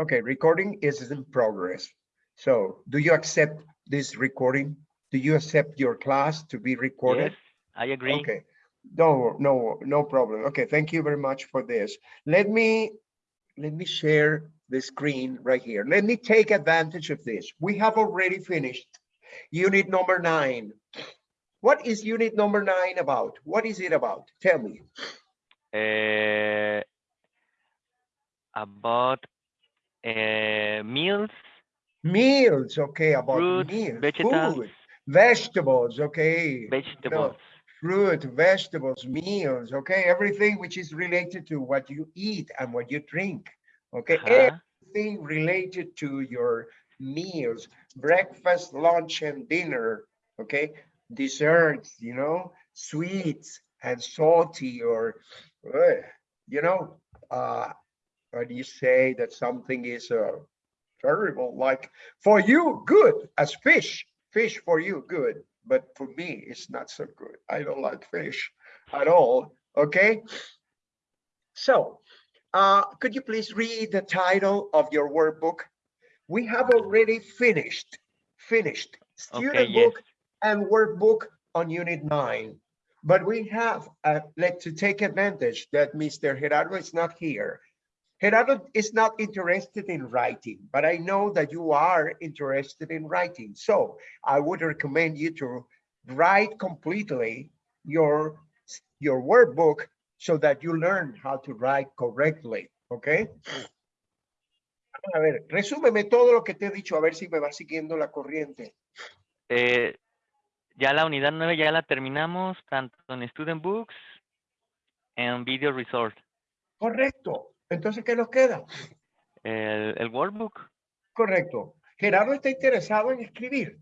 Okay, recording is in progress. So do you accept this recording? Do you accept your class to be recorded? Yes, I agree. Okay, no, no, no problem. Okay, thank you very much for this. Let me, let me share the screen right here. Let me take advantage of this. We have already finished unit number nine. What is unit number nine about? What is it about? Tell me. Uh, about uh, meals, Meals, okay, about Fruits, meals, vegetables. food, vegetables, okay. vegetables. fruit, vegetables, meals, okay, everything which is related to what you eat and what you drink, okay, Ajá. everything related to your meals, breakfast, lunch, and dinner, okay, desserts, you know, sweets and salty or, uh, you know, uh, do you say that something is uh, terrible, like for you, good as fish, fish for you, good, but for me, it's not so good. I don't like fish at all, okay? So, uh, could you please read the title of your workbook? We have already finished, finished student yes. book and workbook on unit nine. But we have, uh, let to take advantage that Mr. Gerardo is not here. Gerardo is not interested in writing, but I know that you are interested in writing. So I would recommend you to write completely your, your workbook so that you learn how to write correctly, okay? A ver, resúmeme todo lo que te he dicho, a ver si me va siguiendo la corriente. Eh, ya la unidad 9 ya la terminamos, tanto en Student Books en Video Resort. Correcto. Entonces, ¿qué nos queda? El, el workbook. Correcto. Gerardo está interesado en escribir.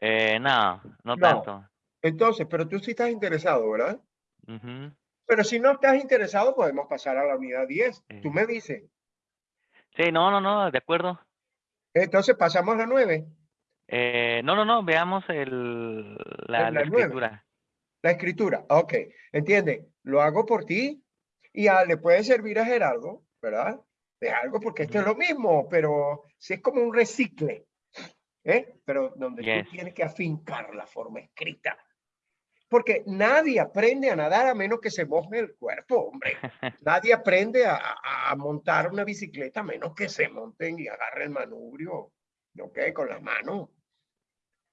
Eh, no, no, No. tanto. Entonces, pero tú sí estás interesado, ¿verdad? Pero si no estás interesado, podemos pasar a la unidad 10. Tú Eh. me dices. Sí, no, no, no, de acuerdo. Entonces pasamos a la 9. Eh, no, no, no, veamos el, la, La la escritura. La escritura. Ok. Entiende. Lo hago por ti y ah, le puede servir a Gerardo, ¿verdad? De algo porque esto es lo mismo, pero si es como un recicle. ¿eh? Pero donde Yes. tú tienes que afincar la forma escrita. Porque nadie aprende a nadar a menos que se moje el cuerpo, hombre. Nadie aprende a, a- a montar una bicicleta a menos que se monten y agarre el manubrio, ¿ok? Con la mano.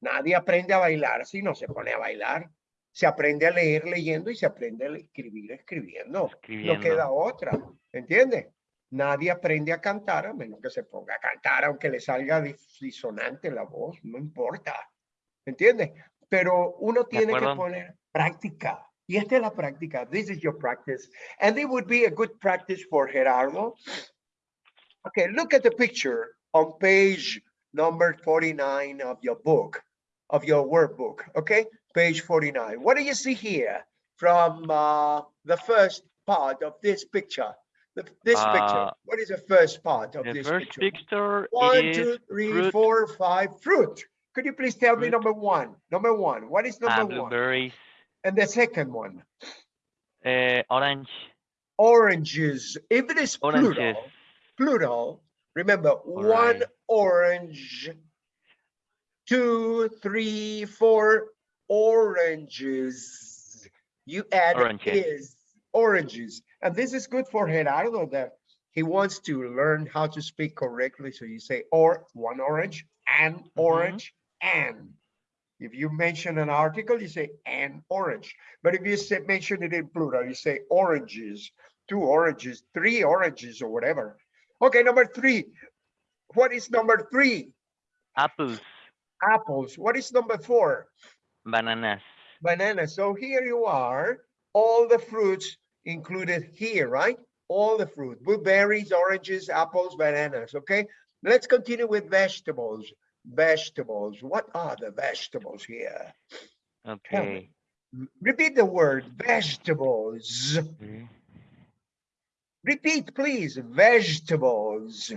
Nadie aprende a bailar si no se pone a bailar. Se aprende a leer leyendo y se aprende a escribir escribiendo. No queda otra, ¿entiendes? Nadie aprende a cantar a menos que se ponga a cantar, aunque le salga dis- disonante la voz, no importa, ¿entiendes? Pero uno tiene que poner práctica. Y esta es la práctica. This is your practice. And it would be a good practice for Gerardo. Okay, look at the picture on page number 49 of your book, of your workbook, okay? Page 49. What do you see here from uh, the first part of this picture? The- This picture, Uh, what is the first part of this first picture? picture One, is two, three, fruit. four, five, fruit. Could you please tell me number one? Number one, what is uh, number one? blueberries, And the second one, uh, orange, oranges. If it is oranges, plural, plural, remember, one orange, two, three, four oranges. You add Oranges. is oranges. And this is good for Gerardo that he wants to learn how to speak correctly. So you say, or one orange, and mm-hmm. orange, and. If you mention an article, you say an orange. But if you say, mention it in plural, you say oranges, two oranges, three oranges, or whatever. Okay, number three. What is number three? apples, Apples. What is number four? Bananas. Bananas. So here you are, all the fruits included here, right? All the fruit, blueberries, oranges, apples, bananas, okay? Let's continue with vegetables. Vegetables. What are the vegetables here? Okay. Repeat the word vegetables. Okay. Repeat, please. Vegetables.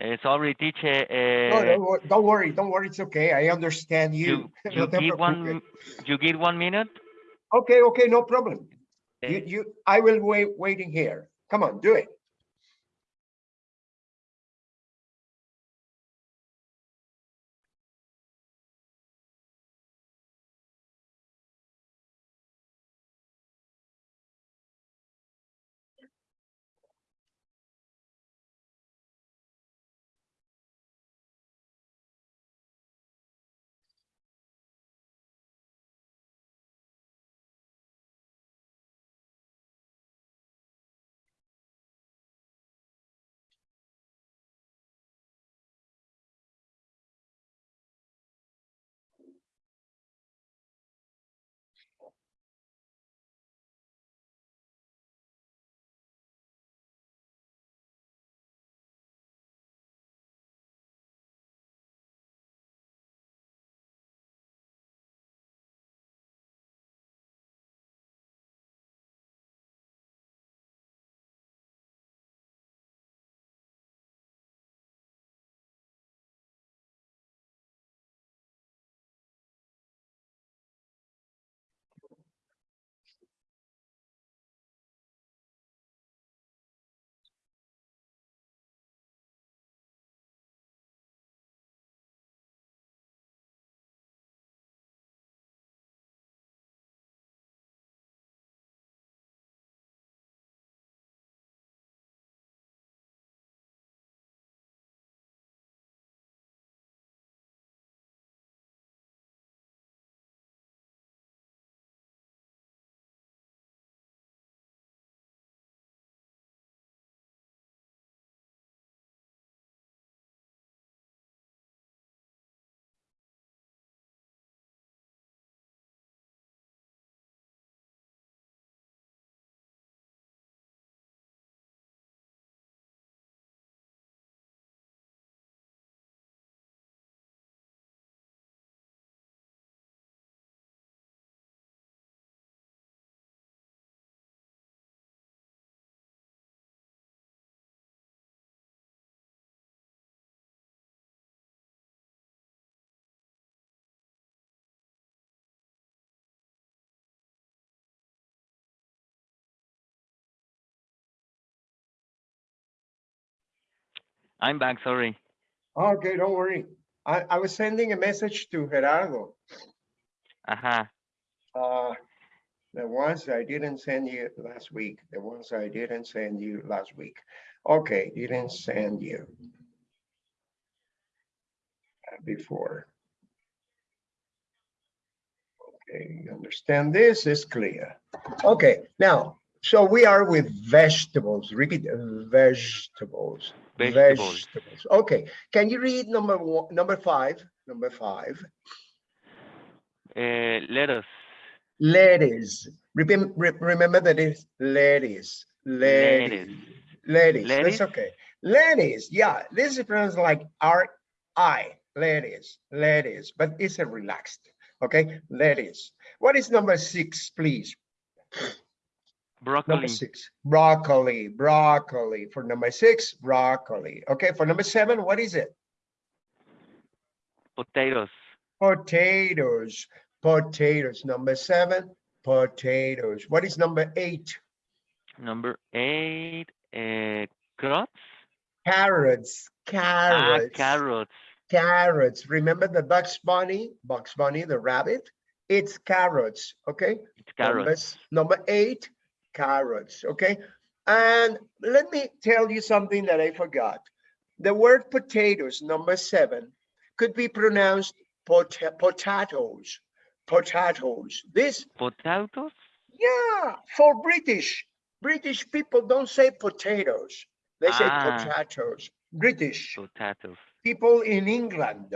Uh, sorry, teacher. No, Uh, don't don't worry, don't worry, it's okay, I understand you. you you give one you give one minute. Okay, okay, no problem. You, you, I will wait, waiting here. Come on, do it. I'm back. Sorry. Okay, don't worry. I, I was sending a message to Gerardo. Ajá. Uh, the ones I didn't send you last week, the ones I didn't send you last week. Okay, didn't send you. uh, Before. Okay, you understand this is clear. Okay, now, so we are with vegetables, repeat, vegetables. Vegetables. Vegetables. Okay, can you read number one, number five, number five? Uh, lettuce. Lettuce. Re- Remember that it's lettuce, lettuce, lettuce. Lettuce? That's okay. Lettuce, yeah, this is pronounced like R I, lettuce, lettuce, but it's a relaxed, okay? Lettuce. What is number six, please? Broccoli. Number six, broccoli, broccoli. For number six, broccoli. Okay, for number seven, what is it? Potatoes. Potatoes, potatoes. Number seven, potatoes. What is number eight? Number eight. Uh, carrots. Carrots, Ah, carrots, carrots. carrots. Remember the Bugs Bunny, Bugs Bunny, the rabbit? It's carrots, okay? It's carrots. s- Number eight, carrots, okay? And let me tell you something that I forgot. The word potatoes, number seven, could be pronounced pot- potatoes, potatoes. This, Potatoes. yeah, for British, British people don't say potatoes. They say Ah. potatoes. British Potatoes. people in England,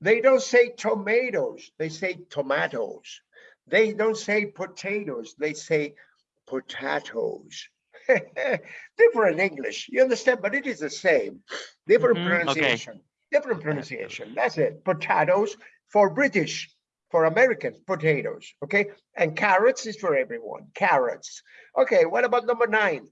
they don't say tomatoes, they say tomatoes. They don't say potatoes, they say potatoes. Different English, you understand, but it is the same. Different Mhm, okay. pronunciation, different pronunciation. That's it. Potatoes for British, for Americans, potatoes, okay? And carrots is for everyone, carrots. Okay, what about number nine?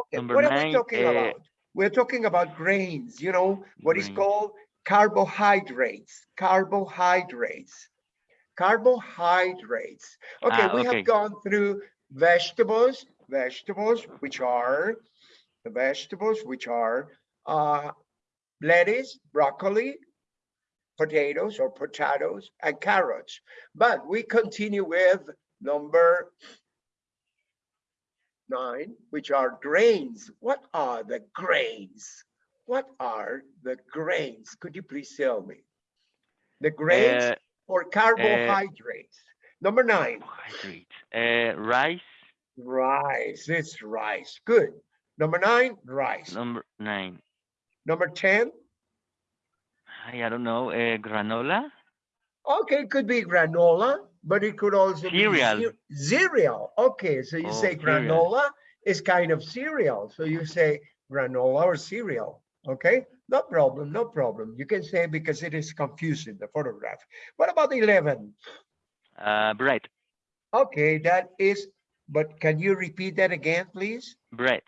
Okay, Number what are we talking uh, about? We're talking about grains, you know, what is called carbohydrates, carbohydrates, carbohydrates. Okay, Ah, we okay. have gone through vegetables, vegetables, which are the vegetables, which are uh, lettuce, broccoli, potatoes or potatoes and carrots. But we continue with number nine, which are grains. What are the grains? What are the grains? Could you please tell me? The grains Uh, or carbohydrates? Number nine, carbohydrates. Uh, rice. rice. It's rice. Good. Number nine, rice. Number nine. Number 10, I, I don't know. Uh, granola. okay, it could be granola, but it could also Cereal. be cereal. Okay, so you Oh, say cereal. granola is kind of cereal. So you say granola or cereal. Okay, no problem, no problem. You can say because it is confusing, the photograph. What about 11? Uh, bread. Okay, that is, but can you repeat that again, please? Bread.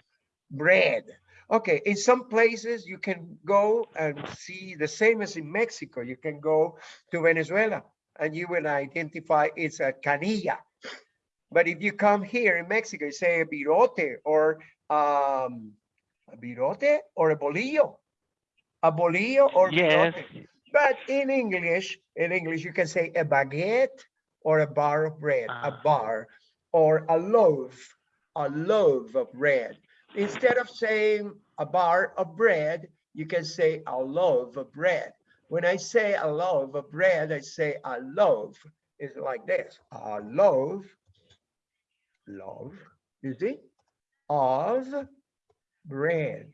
bread. Okay, in some places you can go and see the same as in Mexico. You can go to Venezuela and you will identify it's a canilla. But if you come here in Mexico, you say a birote or um, a birote or a bolillo, a bolillo or Yes. birote. But in English, in English, you can say a baguette or a bar of bread, a Ah. bar or a loaf, a loaf of bread. Instead of saying a bar of bread, you can say a loaf of bread. When I say a loaf of bread, I say a loaf. is like this, a loaf, loaf, you see, of bread,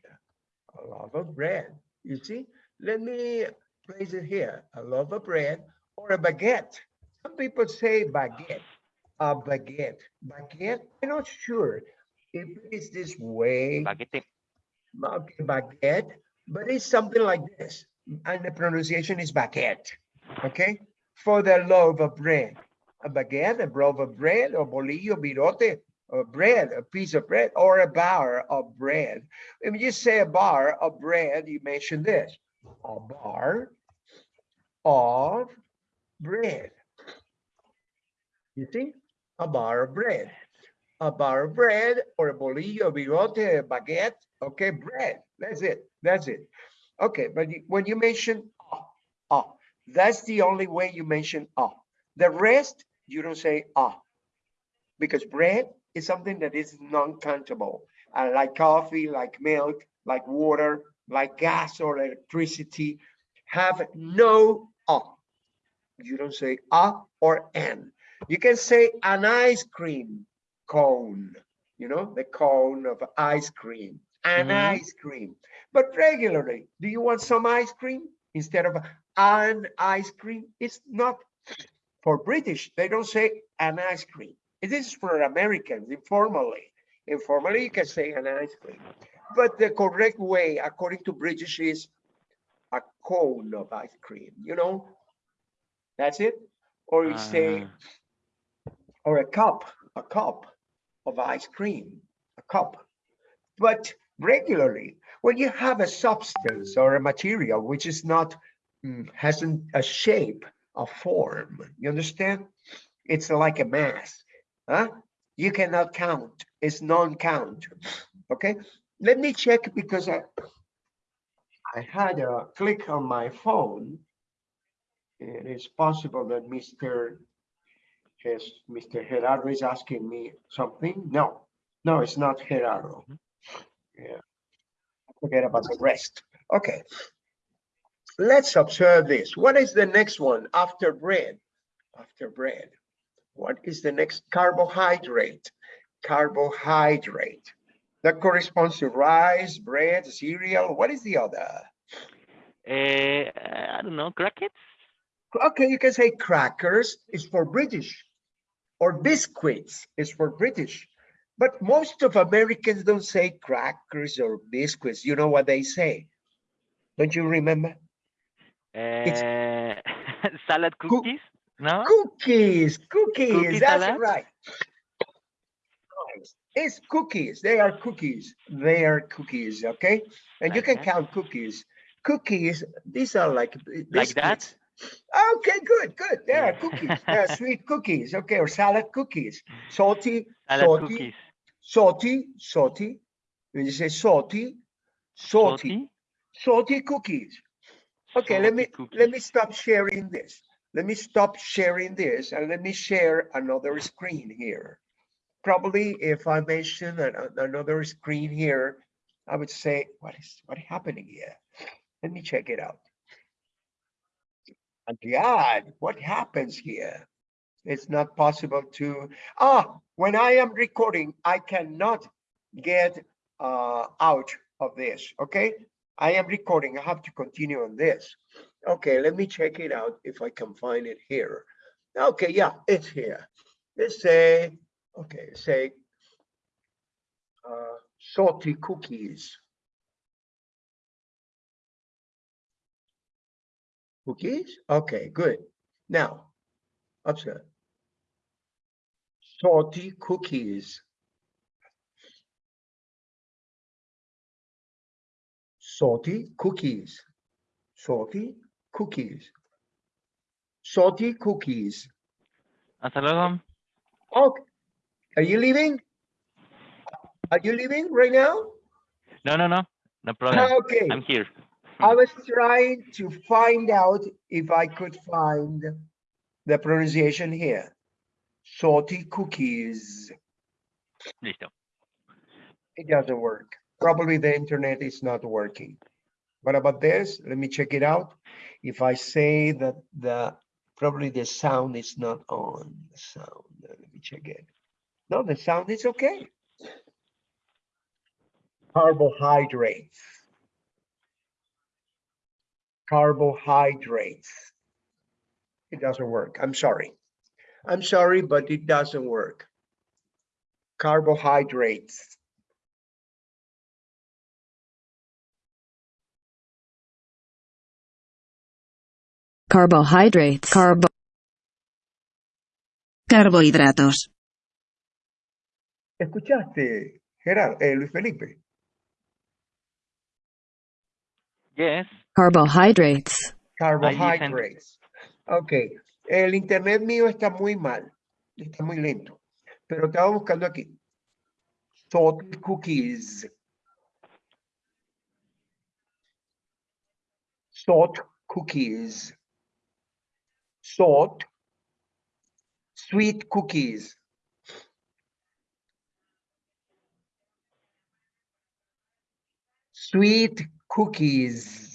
a loaf of bread. You see, let me place it here, a loaf of bread or a baguette. Some people say baguette, a baguette, baguette. I'm not sure if it is this way, Baguette. okay, baguette, but it's something like this, and the pronunciation is baguette. Okay, for the loaf of bread, a baguette, a loaf of bread, or bolillo, birote, or bread, a piece of bread, or a bar of bread. If you say a bar of bread, you mention this, a bar of bread. You see, a bar of bread, a bar of bread, or a bolillo, birote, a baguette. Okay, bread. That's it. That's it. Okay, but when you mention ah, ah, that's the only way you mention ah. The rest you don't say ah, because bread is something that is non-countable, uh, like coffee, like milk, like water, like gas or electricity, have no ah. You don't say ah or an. You can say an ice cream cone, you know, the cone of ice cream, an Mhm. ice cream. But regularly, do you want some ice cream instead of an ice cream? It's not for British. They don't say an ice cream. It is for Americans informally. Informally, you can say an ice cream. But the correct way, according to British, is a cone of ice cream, you know? That's it. Or you say, Ah, or a cup, a cup of ice cream, a cup. But regularly, when you have a substance or a material which is not, mm, hasn't a shape, a form, you understand? It's like a mass, huh? You cannot count, it's non-count, okay? Let me check because I, I had a click on my phone. It is possible that Mr. Yes, Mr. Gerardo is asking me something. No, no, it's not Gerardo. Mm-hmm. Yeah, forget about the rest. Okay. Let's observe this. What is the next one after bread? After bread, what is the next carbohydrate? Carbohydrate. That corresponds to rice, bread, cereal. What is the other? eh, I don't know. crackers? Okay, you can say crackers is for British or biscuits is for British. But most of Americans don't say crackers or biscuits. You know what they say? Don't you remember? Eh, salad cookies. No. Cookies, cookies, Cookie that's salad? right. It's cookies. They are cookies. They are cookies. Okay. And you can that? count cookies. Cookies, these are like b- Like that? Okay, good, good. There are cookies. There are sweet cookies. Okay. Or salad cookies. Salty, Salad salty, cookies. salty, salty. When you say salty, salty, Salty? salty cookies. Okay, let Salty me let me stop sharing this. Let me stop sharing this and let me share another screen here. Probably if I mention an- an- another screen here, I would say, what is what happening here? Let me check it out. And God, what happens here? It's not possible to, ah, when I am recording, I cannot get uh, out of this, okay? I am recording, I have to continue on this. Okay, let me check it out if I can find it here. Okay, yeah, it's here. Let's say, okay, say uh, salty cookies. Cookies? Okay, good. Now, observe. Salty cookies. Salty cookies. Salty cookies. Salty cookies. Hasta luego. Okay. Are you leaving? Are you leaving right now? No, no, no. No problem. Ah, okay. I'm here. I was trying to find out if I could find the pronunciation here. Salty cookies. Listo. It doesn't work. Probably the internet is not working. What about this? Let me check it out. If I say that the, probably the sound is not on, the sound, uh, let me check it. No, the sound is okay. Carbohydrates. Carbohydrates. It doesn't work. I'm sorry. I'm sorry, but it doesn't work. Carbohydrates. Carbohydrates, carbo, carbohidratos, ¿Escuchaste, Gerard, eh, Luis Felipe? Yes. carbohydrates, Carbohydrates. Ok, el internet mío está muy mal, está muy lento, pero estaba buscando aquí. Salty cookies. Salt cookies. Salt. Sweet cookies. Sweet cookies.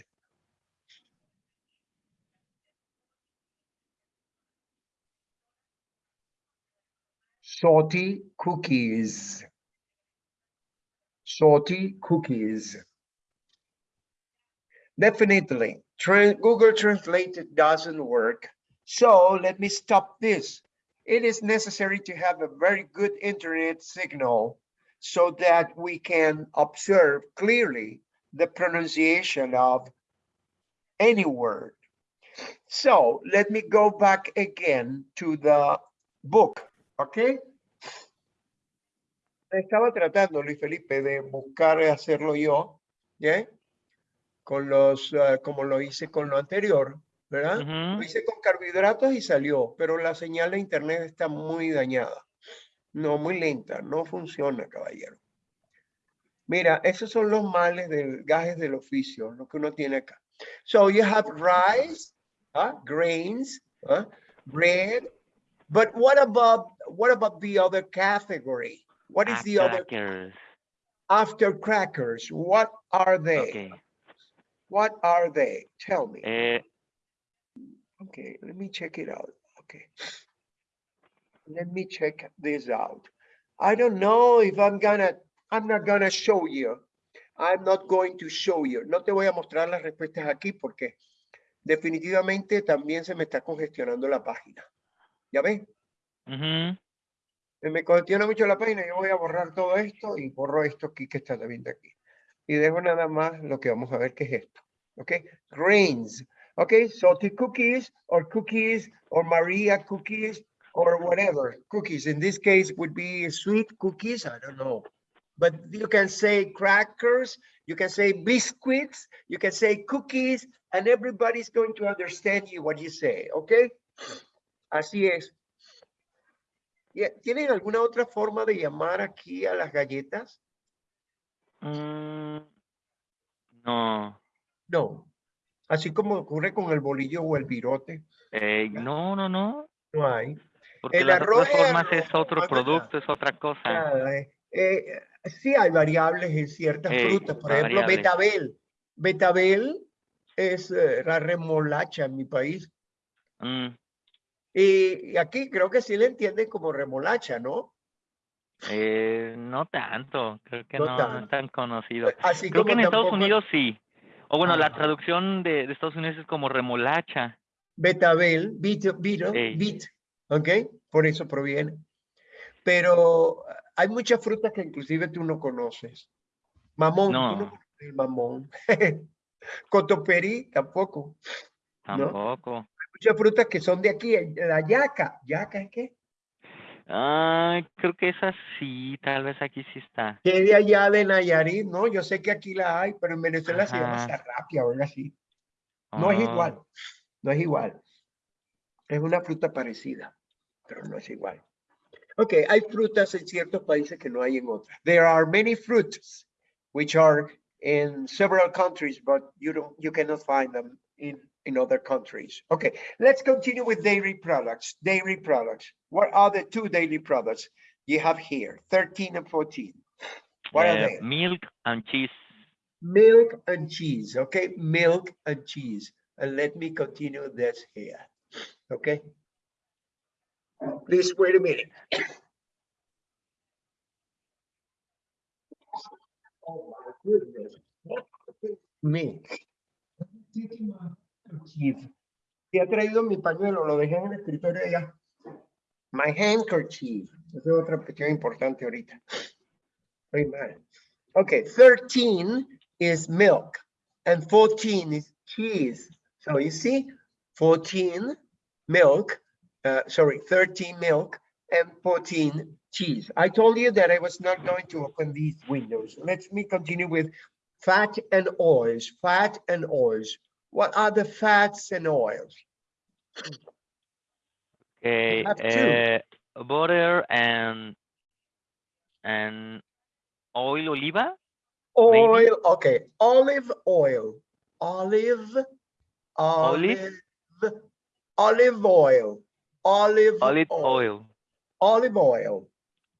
salty cookies. Salty cookies. Definitely, Google Translate doesn't work. So let me stop this. It is necessary to have a very good internet signal so that we can observe clearly the pronunciation of any word. So let me go back again to the book, okay? Estaba tratando, Luis Felipe, de buscar hacerlo yo, ¿ya? Con los, ah, como lo hice con lo anterior, ¿verdad? Lo Ujú. hice con carbohidratos y salió, pero la señal de internet está muy dañada. No, muy lenta, no funciona, caballero. Mira, esos son los males del gajes del oficio, lo que uno tiene acá. So you have rice, huh, grains, huh, bread, but what about what about the other category? What is the other crackers. after crackers? What are they? Okay. What are they? Tell me. Eh, Okay, let me check it out. Okay. Let me check this out. I don't know if I'm gonna, I'm not gonna show you. I'm not going to show you. No te voy a mostrar las respuestas aquí porque definitivamente también se me está congestionando la página. ¿Ya ven? ujú. Se me congestiona mucho la página. Yo voy a borrar todo esto y borro esto aquí que está viendo aquí. Y dejo nada más lo que vamos a ver que es esto. ¿Ok? Grains. ¿Ok? Salty cookies or cookies or Maria cookies. or whatever, cookies. In this case would be sweet cookies, I don't know. But you can say crackers, you can say biscuits, you can say cookies, and everybody's going to understand you what you say, okay? Así es. Yeah, ¿Tienen alguna otra forma de llamar aquí a las galletas? Mm, no, No. Así como ocurre con el bolillo o el virote, eh, no, no, no. no hay. Porque El las arroz otras formas arroz, es otro no producto, es otra cosa. Nada, eh, eh, sí hay variables en ciertas frutas, por ejemplo, variables. betabel. Betabel es eh, la remolacha en mi país. Mm, Y, y aquí creo que sí le entienden como remolacha, ¿no? no tanto, creo que No no, no tanto. es tan conocido. Así Creo que en Estados Unidos sí. O bueno, la Ajá. traducción de, de Estados Unidos es como remolacha. Betabel, bit, bit, Ey. bit, ¿ok? Por eso proviene. Pero ah, hay muchas frutas que inclusive tú no conoces. Mamón, tú no No. conoces el mamón. Cotoperí tampoco. ¿No? Tampoco. Muchas frutas que son de aquí. La yaca. ¿Yaca es qué? Ah, creo que esa sí, tal vez aquí sí está. Que es de allá de Nayarit, ¿no? Yo sé que aquí la hay, pero en Venezuela se llama Ajá. zarrapia o algo así. No es Oh, igual. No es igual. Es una fruta parecida, pero no es igual. Ok, hay frutas en ciertos países que no hay en otros. There are many fruits which are in several countries, but you don't, you cannot find them in, in other countries. Okay, let's continue with dairy products. Dairy products. What are the two dairy products you have here? 13 and 14. What are eh, they? milk and cheese. Milk and cheese, okay? Milk and cheese. And let me continue this here, okay? Please wait a minute. Oh my goodness. Me. Handkerchief. Y he traído mi pañuelo, lo dejé en el escritorio allá. My handkerchief. Esa es otra cuestión importante ahorita. Mal. Okay, 13 is milk and 14 is cheese. So you see, 14 milk, uh, sorry, 13 milk and 14 cheese. I told you that I was not going to open these windows. Let me continue with fat and oils, fat and oils. What are the fats and oils? Okay, eh, butter and and oil oliva. Maybe. Oil, okay, olive oil, olive, olive, olive oil, olive Olive oil, oil. olive oil.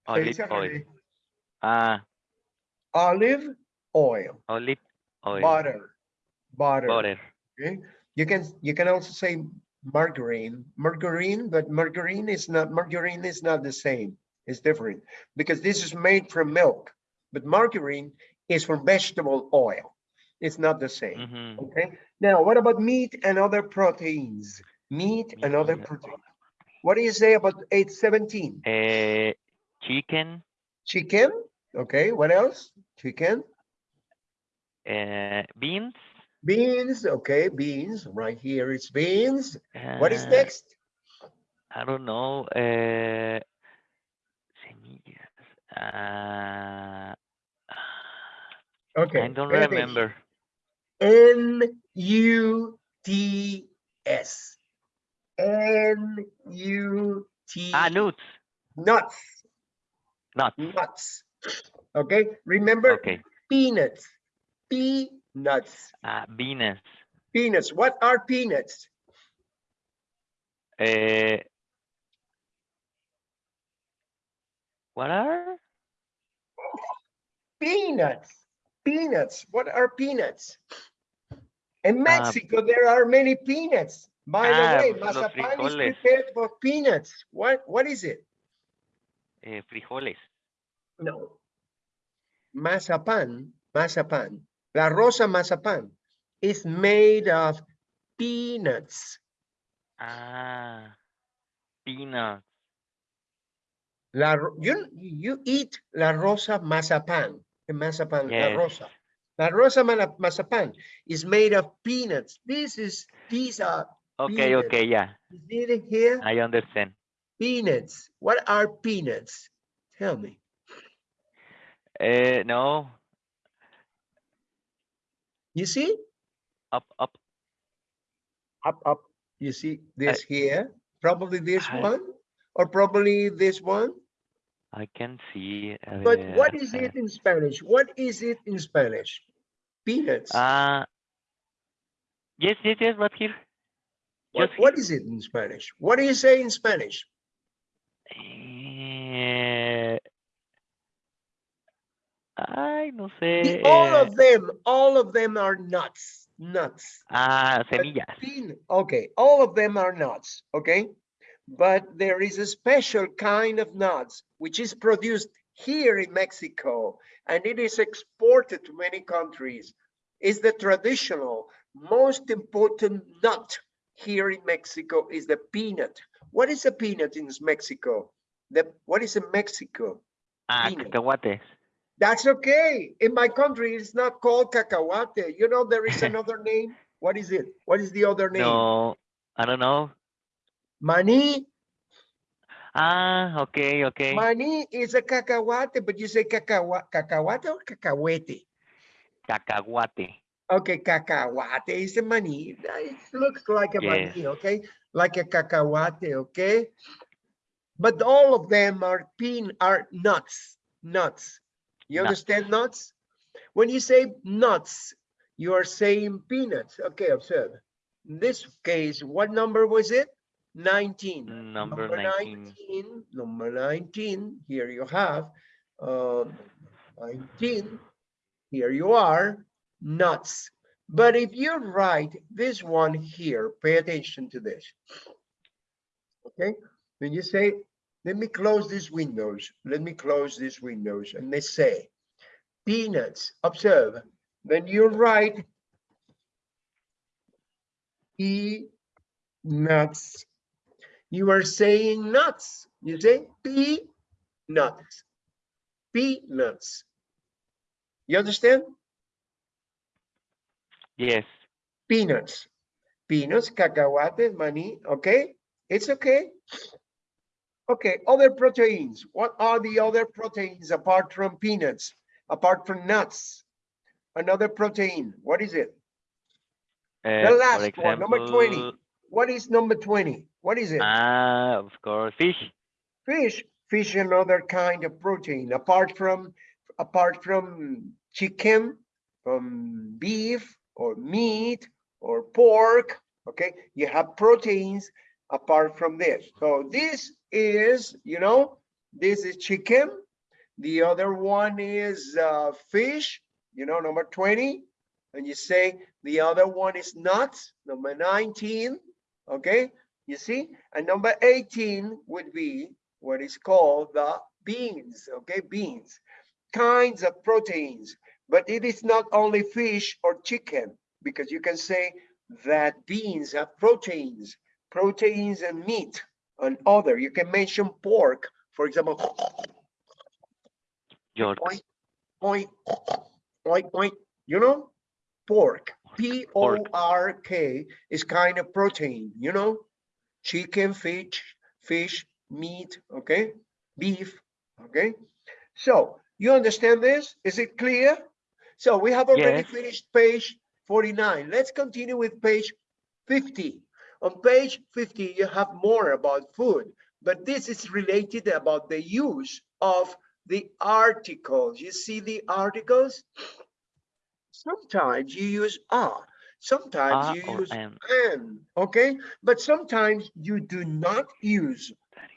Olive oil. Ah, Olive oil, olive oil. butter, butter. Butter. Okay, you can you can also say margarine, margarine, but margarine is not margarine is not the same. It's different because this is made from milk, but margarine is from vegetable oil. It's not the same. Mhm. Okay. Now, what about meat and other proteins? Meat and other proteins. What do you say about 817? Eh, chicken, Chicken. Okay. What else? Chicken. eh, beans. Beans. Okay. Beans. Right here it's beans. What is uh, next? I don't know. Eh, semillas. Ah, Okay. I don't remember. N U T S. N U T. Ah, nuts. Nuts. Nuts. Nuts. Okay. Remember Okay. peanuts. Peanuts. Ah, beans. Peanuts. What are peanuts? Eh, what are? Peanuts. Peanuts. What are peanuts? In Ah, Mexico, there are many peanuts. By Ah, the way, pues los mazapan is prepared for peanuts. What? What is it? Eh, frijoles. No. Mazapan, mazapan. La rosa mazapan is made of peanuts. Ah, peanuts. La, you, you eat la rosa mazapan. The mazapan, la rosa. La rosa mazapan is made of peanuts. This is, these are, Okay, Peanuts. okay, yeah. you see it here? I understand. Peanuts. What are peanuts? Tell me. Uh, no, You see? up, up. Up, up. You see this here? Probably this I- one or probably this one. I can see. a But what is it in Spanish? What is it in Spanish? Peanuts. Ah, yes, yes, yes, but here. What, what is it in Spanish? What do you say in Spanish? Eh, ay, no The- all eh, of them, all of them are nuts, nuts. ah, semillas. okay, all of them are nuts, okay? But there is a special kind of nuts which is produced here in Mexico and it is exported to many countries. Is the traditional most important nut here in Mexico is the peanut. What is a peanut in Mexico? The what is in Mexico? Ah, peanut. cacahuates. That's okay. In my country, it's not called cacahuate. You know, there is another name. What is it? What is the other name? No, I don't know. Mani. Ah, okay, okay. Mani is a cacahuate, but you say cacahuate, cacahuate or cacahuete? Cacahuate. Okay, cacahuate is a mani. It looks like a Yes. mani, okay? Like a cacahuate, okay? But all of them are pin are nuts, nuts. You understand nuts? When you say nuts, you are saying peanuts. Okay, observe. In this case, what number was it? 19. Number 19. 19, number 19, here you have, um, 19, here you are, nuts. But if you write this one here, pay attention to this. Okay, when you say, let me close these windows, let me close these windows, and they say peanuts, observe, when you write peanuts, you are saying nuts. You say p peanuts, peanuts. You understand? Yes. Peanuts, peanuts, cacahuates, money. Okay, it's okay. Okay, other proteins. What are the other proteins apart from peanuts, apart from nuts? Another protein. What is it? Uh, for last one, number 20. What is number 20? What is it? Ah, of course, fish. Fish, fish, another kind of protein, apart from, apart from chicken, from beef or meat or pork, okay? You have proteins apart from this. So this is, you know, this is chicken. The other one is uh, fish, you know, number 20. And you say the other one is nuts, number 19, okay? You see? And number 18 would be what is called the beans, okay? Beans, kinds of proteins. But it is not only fish or chicken, because you can say that beans have proteins, proteins and meat and other. You can mention pork, for example, York. oink, oink, oink, oink, you know, pork, P O R K is kind of protein, you know, chicken, fish, fish, meat, okay, beef, okay. So you understand this? Is it clear? So we have already Yes. finished page 49. Let's continue with page 50. On page 50, you have more about food, but this is related about the use of the articles. You see the articles? Sometimes you use are, sometimes you use am. and, okay? But sometimes you do not use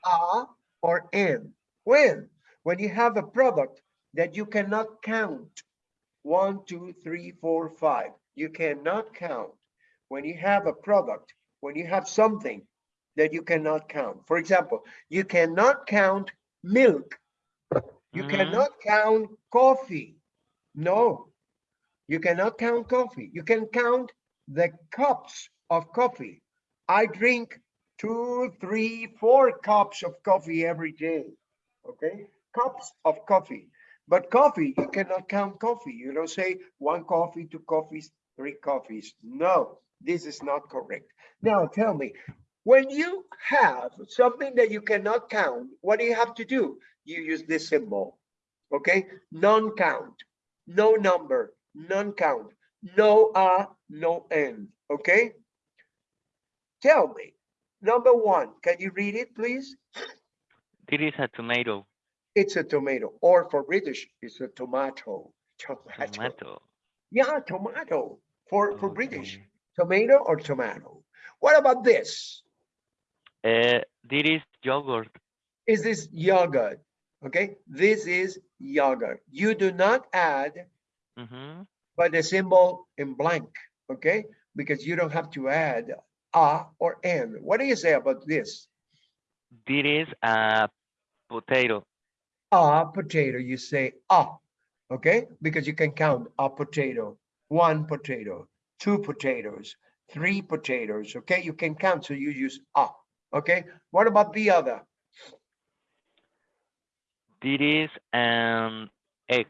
a or an. When? When you have a product that you cannot count. One, two, three, four, five. You cannot count. When you have a product, when you have something that you cannot count. For example, you cannot count milk. You Mhm. cannot count coffee. No, you cannot count coffee. You can count the cups of coffee. I drink two, three, four cups of coffee every day. Okay, cups of coffee. But coffee, you cannot count coffee. You don't say one coffee, two coffees, three coffees. No, this is not correct. Now tell me, When you have something that you cannot count, what do you have to do? You use this symbol, okay? Non-count, no number, non-count, no a, no n, okay? Tell me, number one, can you read it, please? This is a tomato. It's a tomato, or for British, it's a tomato. Tomato. Tomato. Yeah, tomato, for, for British. Tomato or tomato. What about this? Uh, this is yogurt. Is this yogurt? Okay, this is yogurt. You do not add hmm but the symbol in blank, okay? Because you don't have to add a or n. What do you say about this? This is a potato. A potato, you say a, okay? Because you can count a potato, one potato, two potatoes, three potatoes, okay? You can count, so you use a, okay? What about the other? This is an egg.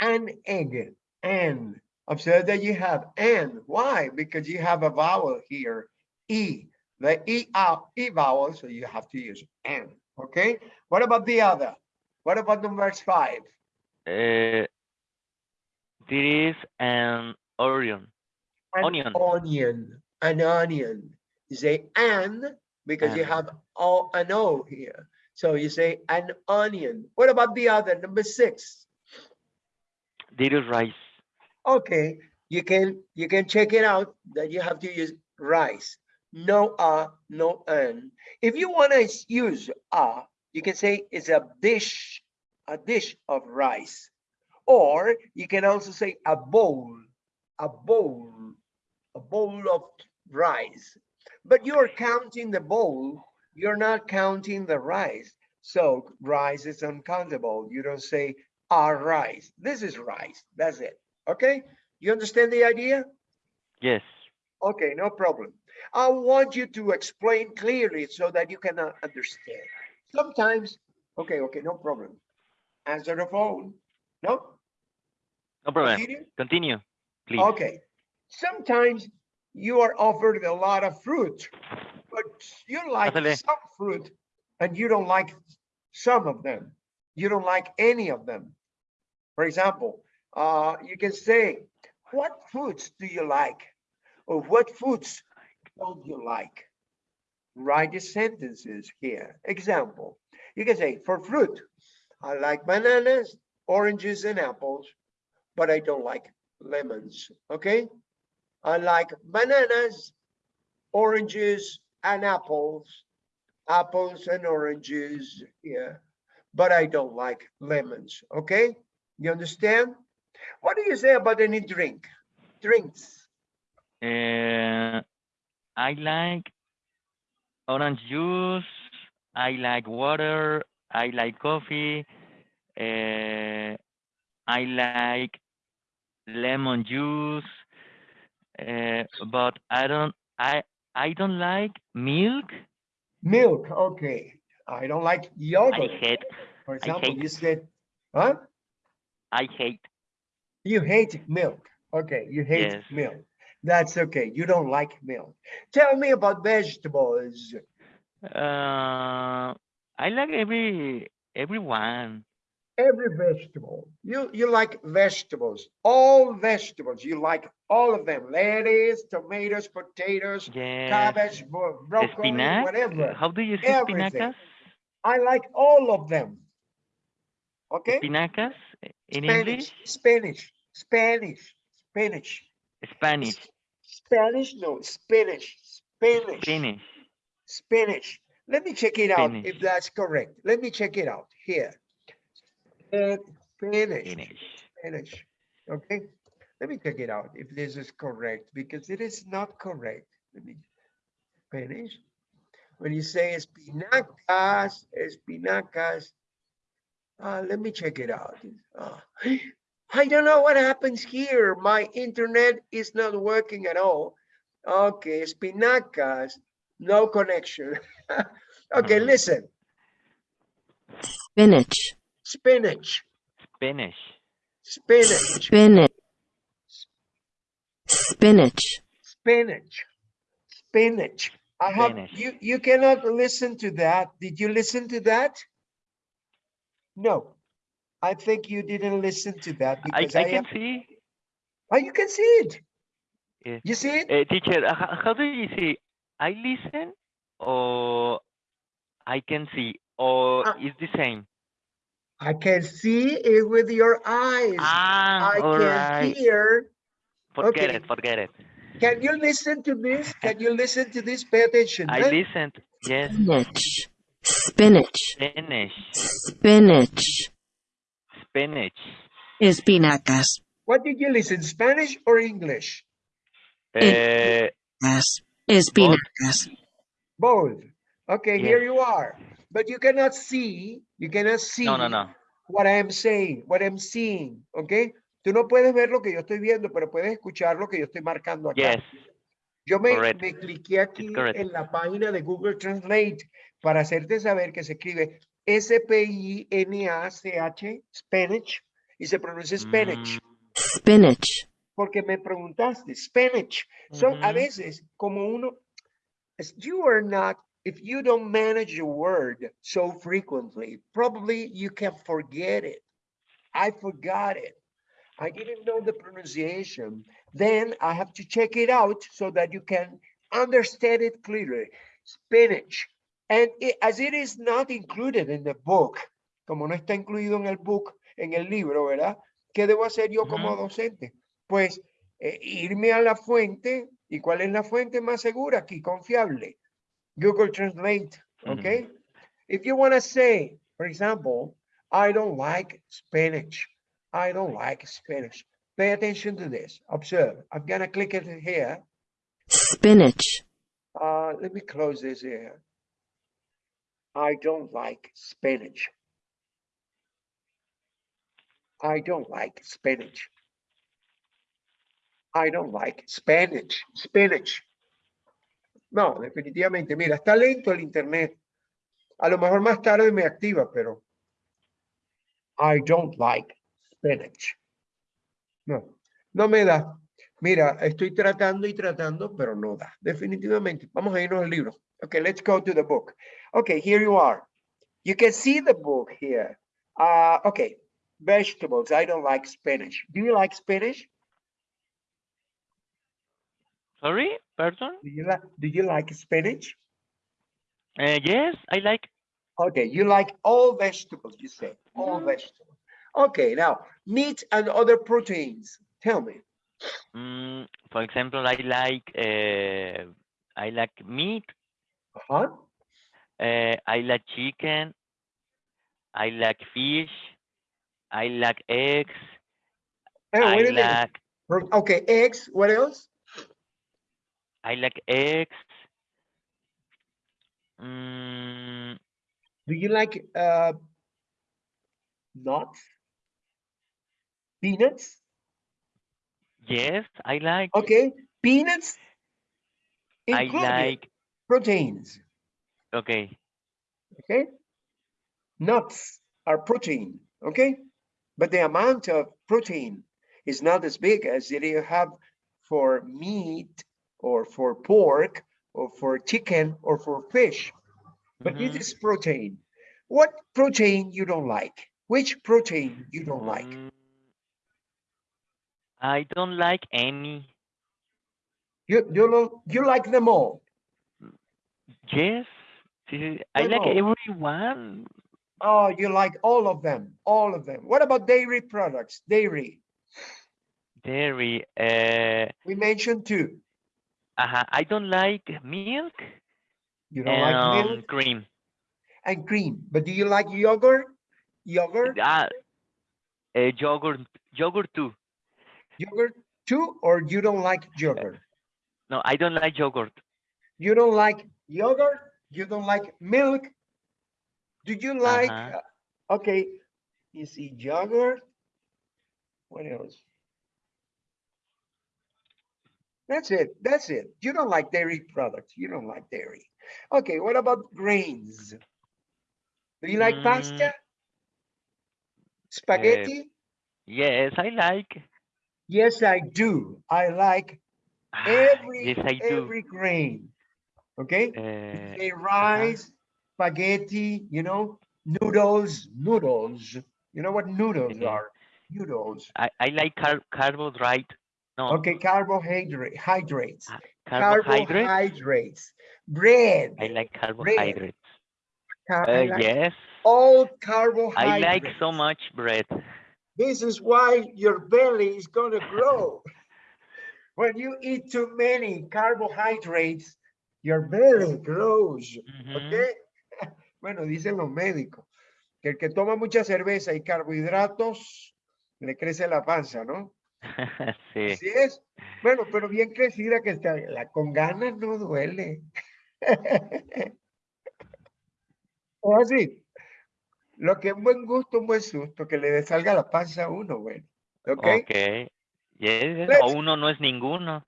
An egg, an. Observe that you have an. Why? Because you have a vowel here, e. The e, uh, e vowel, so you have to use an, okay? What about the other? What about number five? Uh, this is an onion. An Onion. Onion, an onion. You say an because you have o, an o here. So you say an onion. What about the other, number six? Is rice. Okay, you can, you can check it out that you have to use rice. No a, no an. If you want to use a, you can say it's a dish, a dish of rice. Or you can also say a bowl, a bowl, a bowl of rice. But you're counting the bowl, you're not counting the rice. So rice is uncountable. You don't say a rice. This is rice. That's it. Okay? You understand the idea? Yes. Okay, no problem. I want you to explain clearly so that you can understand. Sometimes, okay, okay, no problem. Answer the phone. No? No problem. Continue? Continue, please. Okay. Sometimes you are offered a lot of fruit, but you like Pásale. some fruit and you don't like some of them. You don't like any of them. For example, uh, you can say, what fruits do you like? Or what fruits don't you like? Write the sentences here. Example, you can say, for fruit, I like bananas, oranges, and apples, but I don't like lemons, okay? I like bananas, oranges, and apples, apples and oranges, yeah, but I don't like lemons, okay? You understand? What do you say about any drink? Drinks, Uh, I like orange juice. I like water. I like coffee. Uh, I like lemon juice. Uh, but I don't. I I don't like milk. milk, okay. I don't like yogurt. I hate. For example, hate- you said, huh? I hate. You hate milk. Okay, you hate Yes. milk. That's okay. You don't like milk. Tell me about vegetables. Uh, I like every everyone. Every vegetable. You you like vegetables. All vegetables. You like all of them. Lettuce, tomatoes, potatoes, Yes. cabbage, broccoli, Spinach. whatever. How do you say Everything. spinacas? I like all of them. Okay? Spinacas in Spanish, English? Spanish, Spanish, Spanish, Spanish. Spanish, no, Spanish, Spanish, Spanish. Spanish. Let me check it out if that's correct. Let me check it out here. Spanish, Spanish. Spanish, okay? Let me check it out if this is correct because it is not correct. Let me, Spanish. When you say espinacas, espinacas, uh, let me check it out. Uh, I don't know what happens here. My internet is not working at all. Okay, espinacas, no connection. okay, Mhm. listen, spinach, spinach, Spanish. spinach, spinach, spinach, spinach, spinach, I have, Spanish. you, you cannot listen to that. Did you listen to that? No, I think you didn't listen to that because I I, can am, see. oh, you can see it. Yeah. You see it? Uh, teacher, uh, how, how do you see? I listen or I can see or Ah. it's the same? I can see it with your eyes. Ah, I all can right. hear. Forget okay. it, forget it. Can you listen to this? Can you listen to this? Pay attention. I huh? listened. Yes, Spinach. Spinach. Spanish, Spinach. Spanish. Espinacas. What did you listen? Spanish or English? Uh, As- Espinacas. Both. Okay, Yes. here you are. But you cannot see, you cannot see no, no, no. what I am saying, what I'm seeing, ¿ok? Tú no puedes ver lo que yo estoy viendo, pero puedes escuchar lo que yo estoy marcando acá. Yes, Yo me, me cliqué aquí en la página de Google Translate para hacerte saber que se escribe S-P-I-N-A-C-H, Spanish, y se pronuncia Spanish, Mm, Spinach. porque me preguntaste, Spanish. Son a ujú. veces como uno, you are not, if you don't manage a word so frequently, probably you can forget it. I forgot it. I didn't know the pronunciation. Then I have to check it out so that you can understand it clearly. Spinach. And it- as it is not included in the book, como no está incluido en el book, en el libro, ¿verdad? ¿Qué debo hacer yo como docente? Pues eh, irme a la fuente. ¿Y cuál es la fuente más segura aquí? Confiable. Google Translate, okay? If you want to say, for example, I don't like Spanish. I don't like Spanish. Pay attention to this. Observe. I'm gonna click it here. Spinach. Uh, let me close this here. I don't like Spanish. I don't like Spanish. I don't like Spanish. Spanish. No, definitivamente. Mira, está lento el internet. A lo mejor más tarde me activa, pero I don't like Spanish. No, no me da. Mira, estoy tratando y tratando, pero no da. Definitivamente. Vamos a irnos al libro. Okay, let's go to the book. Okay, here you are. You can see the book here. Uh, okay, vegetables. I don't like Spanish. Do you like Spanish? Sorry, pardon? Do you like Do you like spinach? Uh, yes, I like. Okay, you like all vegetables. You say all Mhm. vegetables. Okay, now meat and other proteins. Tell me. Mm, for example, I like. Uh, I like meat. Uh-huh. Uh, I like chicken. I like fish. I like eggs. Hey, I like. Okay, eggs. What else? I like eggs. Mm, Do you like uh, nuts? Peanuts? yes, I like. Okay, peanuts. I like. proteins. Okay. Okay, nuts are protein. Okay, but the amount of protein is not as big as you have for meat or for pork or for chicken or for fish. But this mhm. is protein. What protein you don't like? Which protein you don't like? Mm, I don't like any. You you don't you like them all. Yes, I like everyone. Oh, you like all of them, all of them. What about dairy products? Dairy. Dairy. Uh, We mentioned two. Uh I don't like milk You don't like milk cream. and cream, but do you like yogurt? Yogurt, Ah, uh, yogurt, yogurt too. yogurt too, or you don't like yogurt? No, I don't like yogurt. You don't like yogurt? You don't like milk? Do you like, uh, okay, you see yogurt? What else? That's it, that's it. You don't like dairy products, you don't like dairy. Okay, what about grains? Do you like Mm, pasta? Spaghetti? Yes, I like. Yes, I do. I like Ah, every, yes, I do. every grain. Okay? Eh, Say rice, spaghetti, you know, noodles, noodles. You know what noodles Okay. are? Noodles. I, I like car carbohydrate. No, Okay, carbohydrate, hydrates, Ah, carbohydrate. carbohydrates, bread. I like carbohydrates. Car- Uh, like yes, all carbohydrates. I like so much bread. This is why your belly is gonna grow. When you eat too many carbohydrates, your belly grows, Ujú. ¿ok? Bueno, dicen los médicos, que el que toma mucha cerveza y carbohidratos, le crece la panza, ¿no? sí. Así es. Bueno, pero bien crecida que está, la con ganas no duele. Es así. Lo que es buen gusto, un buen susto, que le salga la panza a uno, bueno. ¿Ok? Ok. Yes, Let's- O uno no es ninguno.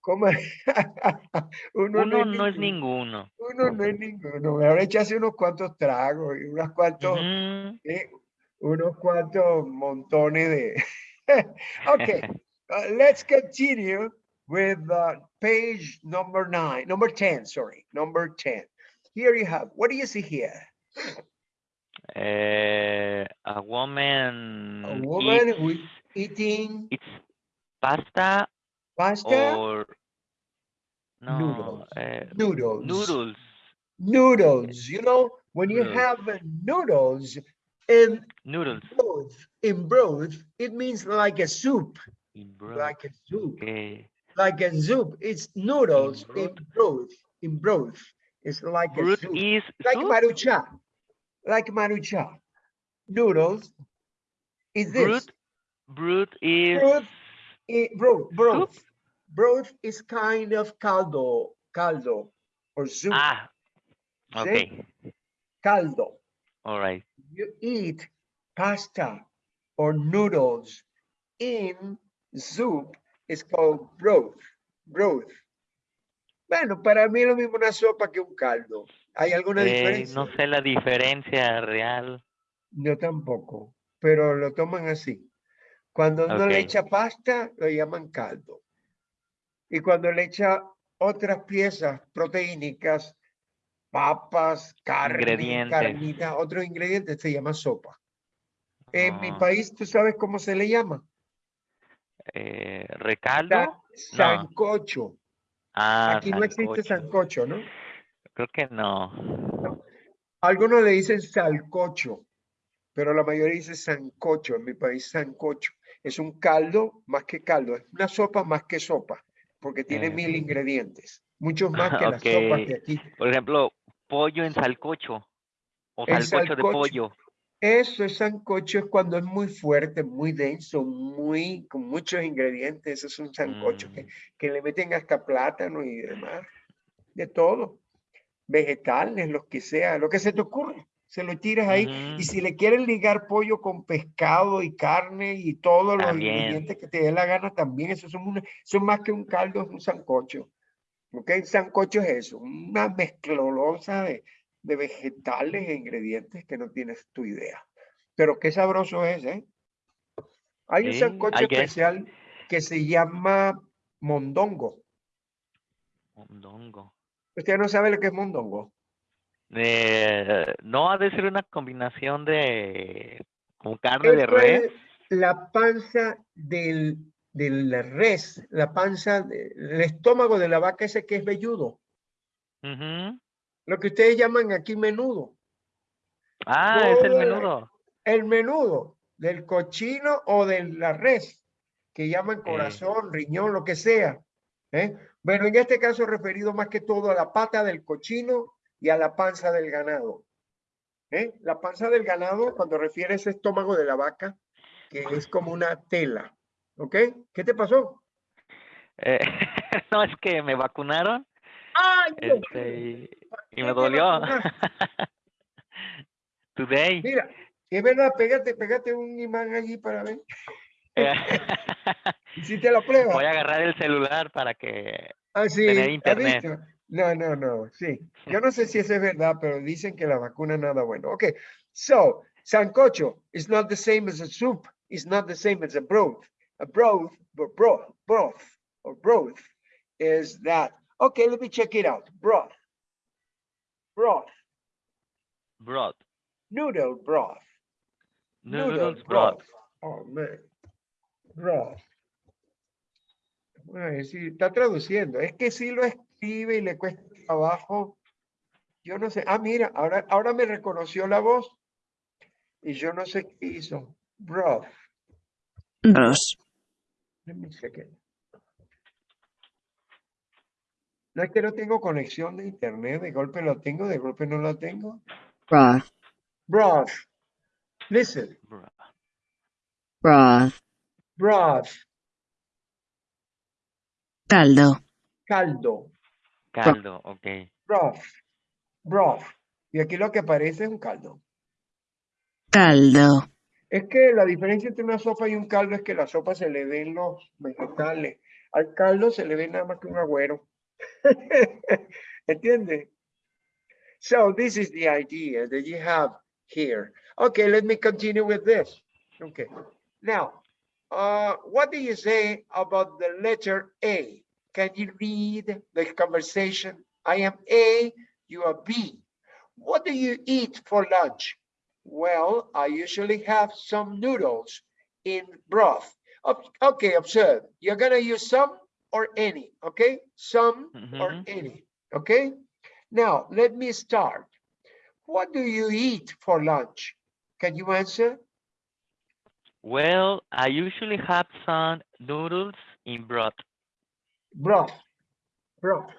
¿Cómo? uno, Uno no es ninguno. Uno no es ninguno. Ahora echarse unos cuantos tragos y unos cuantos, eh, unos cuantos montones de. okay, uh, let's continue with uh, page number nine, number 10, sorry, number 10. Here you have, what do you see here? Eh, a woman, A woman eats, is eating eats pasta pasta, or no, Noodles. eh, noodles. noodles. Noodles, you know, when you Noodles. have uh, noodles in Noodles. broth, in broth, it means like a soup, in broth. like a soup. Okay. like a soup. It's noodles in broth? broth. In broth, it's like a Broth soup, is like soup? marucha, like marucha. Noodles is this Broth, broth is Broth broth. Broth. Broth is kind of caldo, caldo, or soup. ah. See? Okay. Caldo. All right. You eat pasta or noodles in soup. It's called broth. Broth. Bueno, para mí es lo mismo una sopa que un caldo. ¿Hay alguna Eh, diferencia? no sé la diferencia real. Yo tampoco, pero lo toman así. Cuando uno le echa pasta, lo llaman caldo. Y cuando le echa otras piezas proteínicas, papas, carne, carnita, otros ingredientes, se llama sopa. En mi Ah, país, ¿tú sabes cómo se le llama? eh, ¿Recaldo? sancocho. Ah, Aquí no existe sancocho. ¿no? Creo que no. Algunos le dicen salcocho, pero la mayoría dice sancocho. En mi país, sancocho. Es un caldo más que caldo, es una sopa más que sopa, porque tiene Eh, mil ingredientes, muchos más que las sopas de aquí. Por ejemplo, pollo en salcocho. O salcocho de pollo. Eso es sancocho, es cuando es muy fuerte, muy denso, muy, con muchos ingredientes. Eso es un sancocho que, Mm, que le meten hasta plátano y demás, de todo. Vegetales, los que sea, lo que se te ocurre, se lo tiras ahí. Y si le quieren ligar pollo con pescado y carne y todos los También. ingredientes que te dé la gana, también eso son, una- son más que un caldo, es un sancocho. ¿Ok? Sancocho es eso, una mezclolosa de, de vegetales e ingredientes que no tienes tu idea. Pero qué sabroso es, ¿eh? Hay un sancocho especial que se llama mondongo. Mondongo. ¿Usted no sabe lo que es mondongo? Eh, no ha de ser una combinación de con carne de res. es la panza del, de la res, la panza, el estómago de la vaca ese que es velludo, lo que ustedes llaman aquí menudo. Ah, es el menudo. El menudo del cochino o de la res, que llaman corazón, riñón, lo que sea. ¿eh? Bueno, en este caso referido más que todo a la pata del cochino y a la panza del ganado. ¿eh? La panza del ganado, cuando refiere a ese estómago de la vaca, que es como una tela. ¿Ok? ¿Qué te pasó? Eh, no, es que me vacunaron ¡Ay, este, y, ¿Para y me dolió. Today. Mira, es verdad, pégate, pégate un imán allí para ver. Hiciste la prueba. Voy a agarrar el celular para que... Ah, sí, tener ¿has internet. No, no, no, sí. Yo no sé si eso es verdad, pero dicen que la vacuna nada bueno. Okay, so, sancocho is not the same as a soup. It's not the same as a broth. A broth, bro- broth, broth, or broth is that Okay, let me check it out. Broth. Broth. Broth. Noodle broth. Noodles broth. Oh, man. Broth. Bueno, sí, está traduciendo. Es que si lo escribe y le cuesta trabajo. Yo no sé. Ah, mira, ahora, ahora me reconoció la voz. Y yo no sé qué hizo. Broth. Dos. Let me check it. No es que no tengo conexión de internet, de golpe lo tengo, de golpe no lo tengo. Broth. Broth. Listen, Broth. Broth. Caldo. caldo, Caldo, ok. broth, broth. Y aquí lo que aparece es un caldo. Caldo. Es que la diferencia entre una sopa y un caldo es que la sopa se le ven los vegetales. Al caldo se le ve nada más que un agüero. So this is the idea that you have here. Okay, let me continue with this. Okay. Now, uh, what do you say about the letter A? Can you read the conversation? I am A, you are B. What do you eat for lunch? Well, I usually have some noodles in broth. Okay, observe. You're gonna use some or any, okay? Some or Mhm. any, okay? Now, let me start. What do you eat for lunch? Can you answer? Well, I usually have some noodles in broth. Broth. Broth.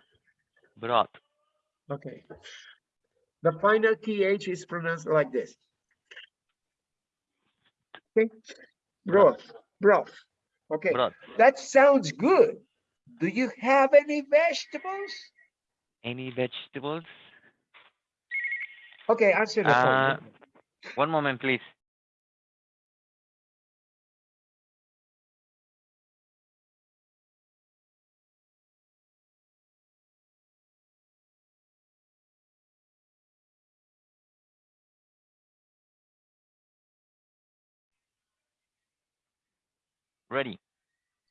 Broth. Okay. The final TH is pronounced like this. Okay. Broth. Broth. Okay. Broth. That sounds good. Do you have any vegetables? Any vegetables? Okay, answer the phone. Uh, one moment, please. Ready.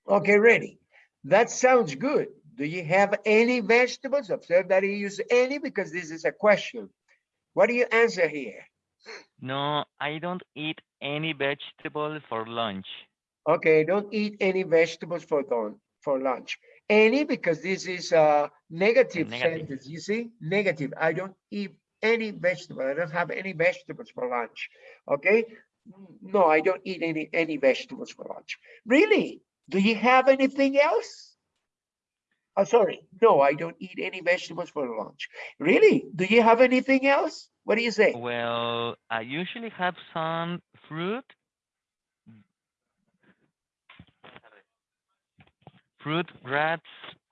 Okay, ready. That sounds good. Do you have any vegetables? Observe that you use any because this is a question. What do you answer here? No, I don't eat any vegetables for lunch. Okay, don't eat any vegetables for don for lunch. Any because this is a negative negative. sentence. You see, negative. I don't eat any vegetable. I don't have any vegetables for lunch. Okay. "Mm, No, I don't eat any any vegetables for lunch. Really? Do you have anything else? Oh, sorry. No, I don't eat any vegetables for lunch. Really? Do you have anything else? What do you say? Well, I usually have some fruit. Fruit, rats,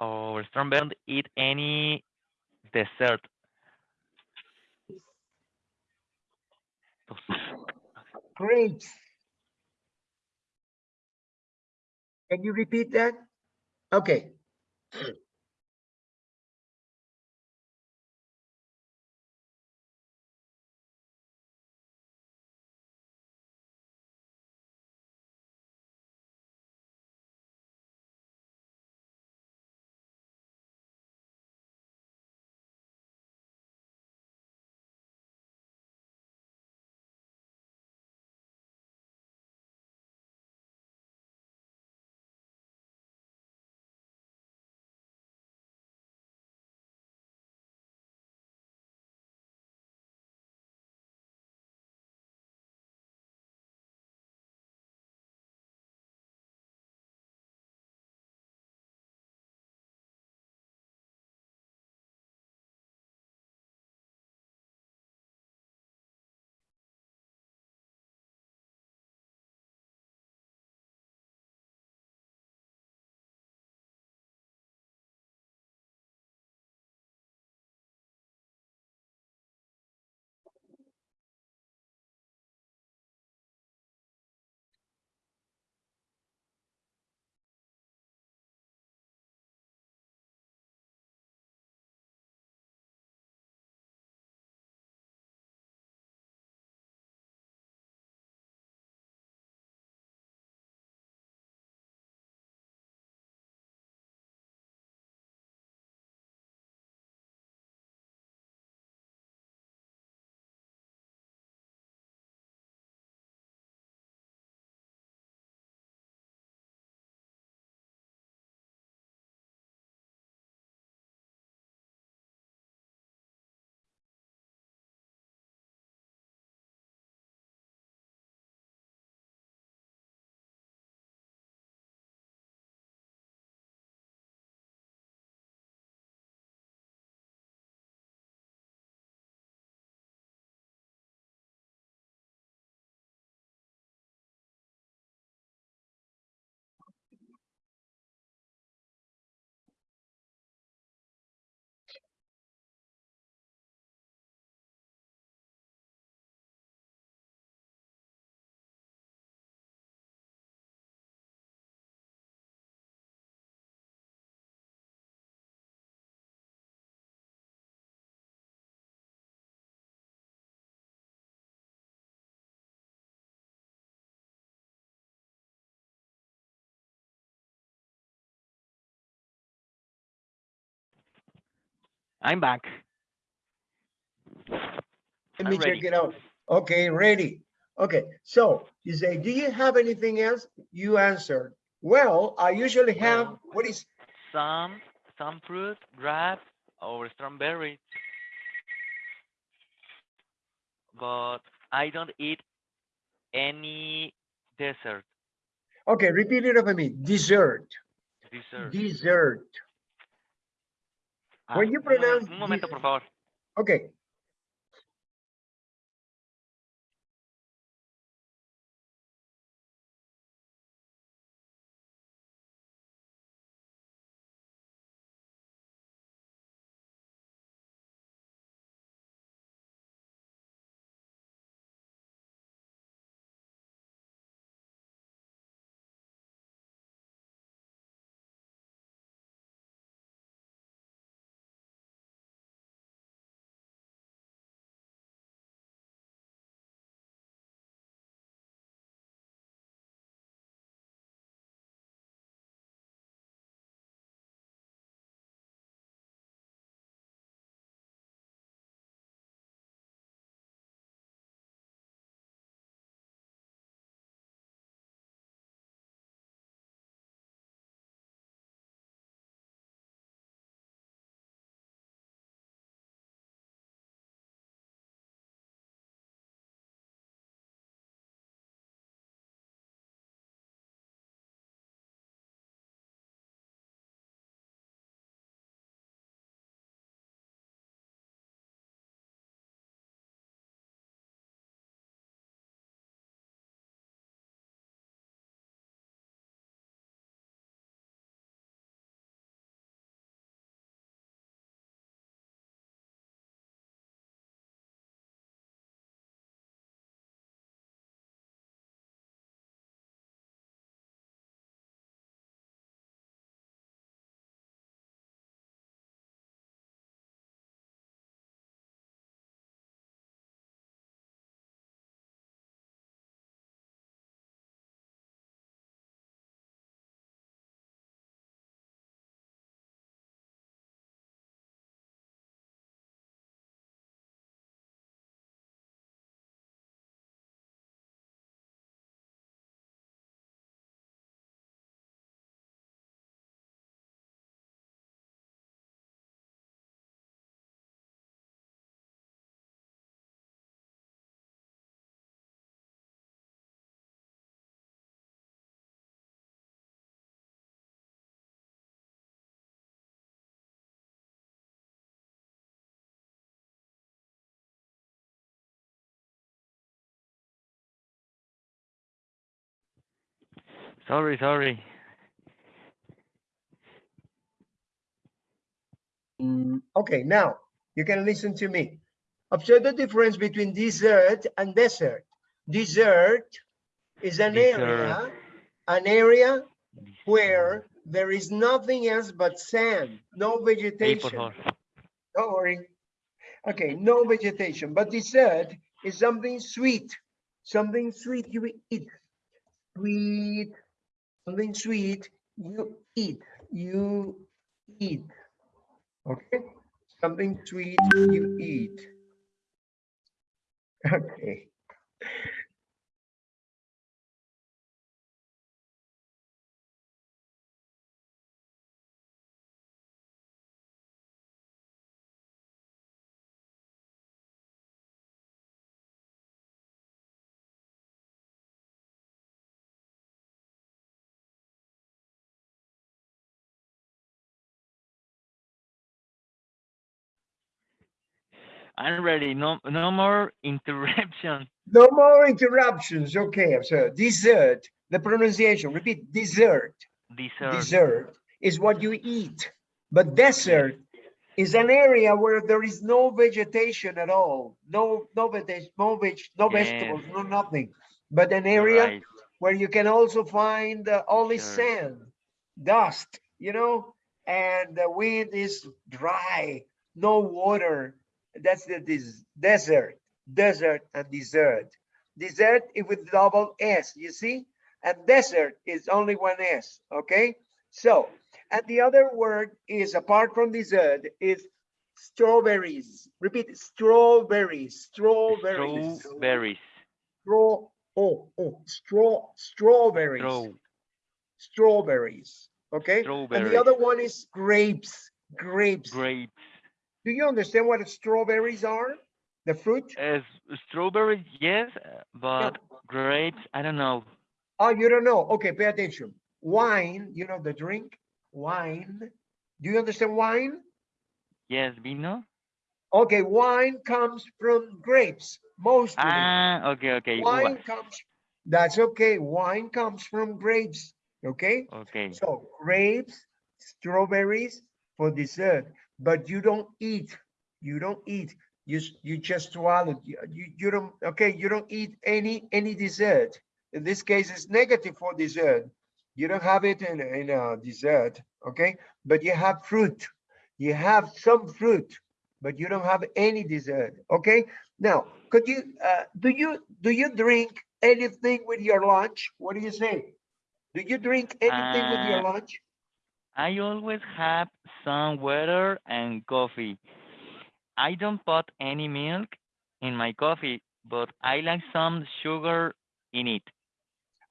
or don't eat any dessert. Great. Can you repeat that? Okay. I'm back. Let I'm me check it out. Okay, ready. Okay, so you say, do you have anything else? You answered. Well, I usually have, Well- what is, Some, some fruit, grapes, or strawberries. But I don't eat any dessert. okay, repeat it over me. Dessert, Dessert. dessert. Ah, when you un pronounce Un momento, this- por favor. Okay, Sorry, sorry. Mm, okay, now you can listen to me. Observe the difference between dessert and desert. Dessert is an area, an area where there is nothing else but sand, no vegetation. favor. Don't worry. Okay, no vegetation, but dessert is something sweet, something sweet you eat. Sweet, something sweet you eat, you eat. Okay, something sweet you eat. Okay. I'm ready. No, no more interruptions. No more interruptions. Okay, so dessert, the pronunciation, repeat, dessert. Dessert. Dessert is what you eat, but desert is an area where there is no vegetation at all. No, no vegetation, no veg, no Yes. vegetables, no nothing. But an area right. where you can also find uh, only Sure. sand, dust, you know, and the wind is dry, no water. That's the des- desert, desert and desert. Desert is with double S, you see? And desert is only one S, okay? So, and the other word is apart from desert is strawberries. Repeat, strawberries, strawberries. Strawberries. Straw, oh, oh, straw, strawberries, Straw, strawberries, okay? Strawberries. And the other one is grapes, grapes. Grapes. Do you understand what strawberries are? The fruit? As strawberries, yes, uh, but grapes, I don't know. Oh, you don't know? Okay, pay attention. Wine, you know the drink? Wine. Do you understand wine? Yes, vino. Okay, wine comes from grapes, mostly. Ah, okay, okay. Wine comes, that's okay. Wine comes from grapes, okay? Okay. So grapes, strawberries for dessert, but you don't eat, you don't eat. You, you just swallow, you, you, you don't, okay, you don't eat any, any dessert. In this case, it's negative for dessert. You don't have it in, in a dessert, okay? But you have fruit. You have some fruit, but you don't have any dessert, okay? Now, could you, uh, do you, do you drink anything with your lunch? What do you say? Do you drink anything with your Uh, lunch? I always have some water and coffee. I don't put any milk in my coffee, but I like some sugar in it.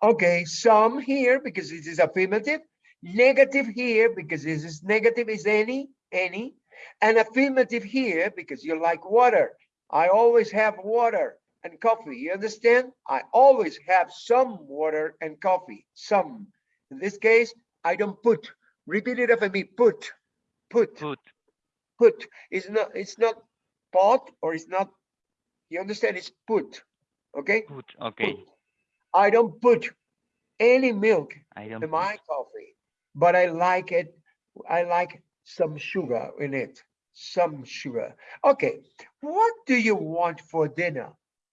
Okay, some here because this is affirmative, negative here because this is negative is any, any, and affirmative here because you like water. I always have water and coffee. You understand? I always have some water and coffee, some. In this case, I don't put. Repeat it after me. Put, put, Put. put. It's not. It's not pot or it's not. You understand? It's put. Okay. Put. Okay. Put. I don't put any milk I don't in put. my coffee, but I like it. I like some sugar in it, some sugar. Okay, what do you want for dinner?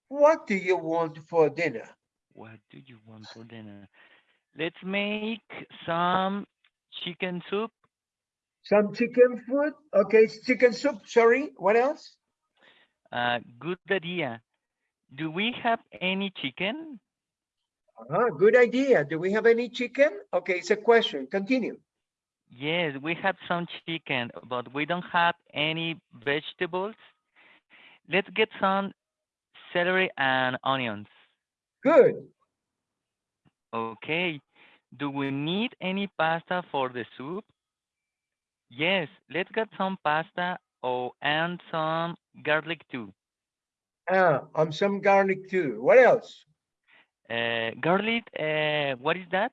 What do you want for dinner? What do you want for dinner? Let's make some chicken soup. Some chicken food? Okay, chicken soup. Sorry, what else? Uh, good idea. Do we have any chicken? Ah, good idea. Do we have any chicken? Okay, it's a question. Continue. Yes, we have some chicken, but we don't have any vegetables. Let's get some celery and onions. Good. Okay. Do we need any pasta for the soup? Yes, let's get some pasta oh, and some garlic too. Ah, um, some garlic too. What else? Uh, garlic, uh, what is that?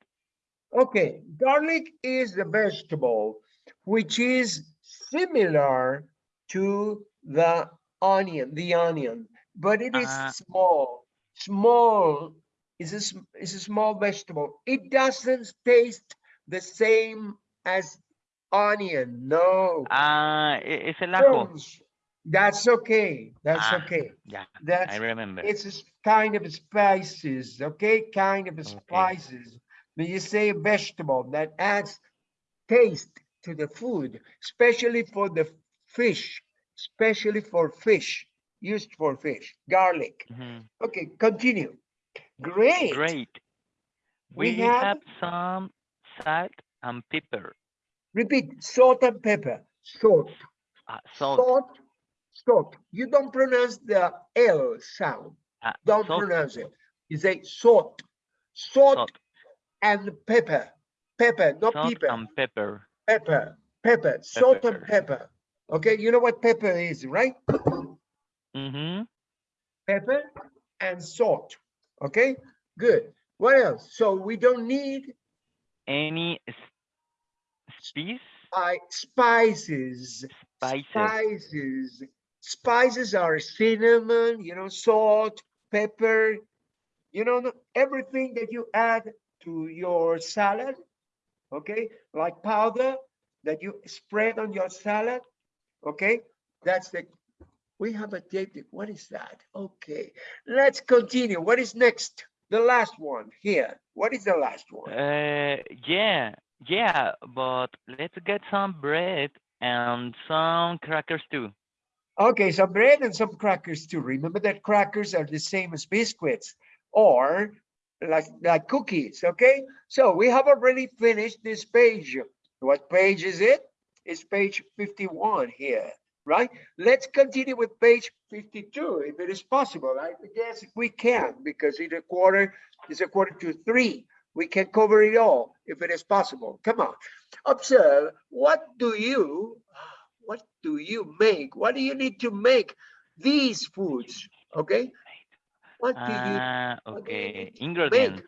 Okay, garlic is the vegetable which is similar to the onion, the onion, but it is Ah. small. Small is a, is a small vegetable. It doesn't taste the same as onion. No. Ah, e- es el ajo. That's okay. That's Ah. okay. Yeah, I That's remember. it's a kind of spices, okay? Kind of Okay. spices. When you say vegetable, that adds taste to the food, especially for the fish, especially for fish, used for fish, garlic. Mhm. Okay, continue. Great. Great. We We have- have some salt and pepper. Repeat, salt and pepper, salt, Uh, salt. salt, salt. You don't pronounce the L sound. uh, Don't salt, pronounce it. You say salt, salt salt, and pepper, pepper, not salt pepper, and pepper. pepper, pepper, salt and Pepper. pepper. Okay, you know what pepper is, right? Mm-hmm. Pepper and salt. Okay, good. What else? So we don't need Any spice? uh, spices. Spices. Spices. Spices are cinnamon, you know, salt, pepper, you know, everything that you add to your salad, okay? Like powder that you spread on your salad, okay? That's the, we have a date. What is that? Okay, let's continue. What is next? The last one here. What is the last one? Uh, yeah, yeah, but let's get some bread and some crackers too. Okay, some bread and some crackers too. Remember that crackers are the same as biscuits or like, like cookies, okay? So we have already finished this page. What page is it? It's page 51 here. Right? Let's continue with page 52, if it is possible. I guess we can, because it's a quarter, it's a quarter to three. We can cover it all if it is possible. Come on. Observe, what do you, what do you make? What do you need to make these foods? Okay? What do you, Ah, what do you okay. Ingredients.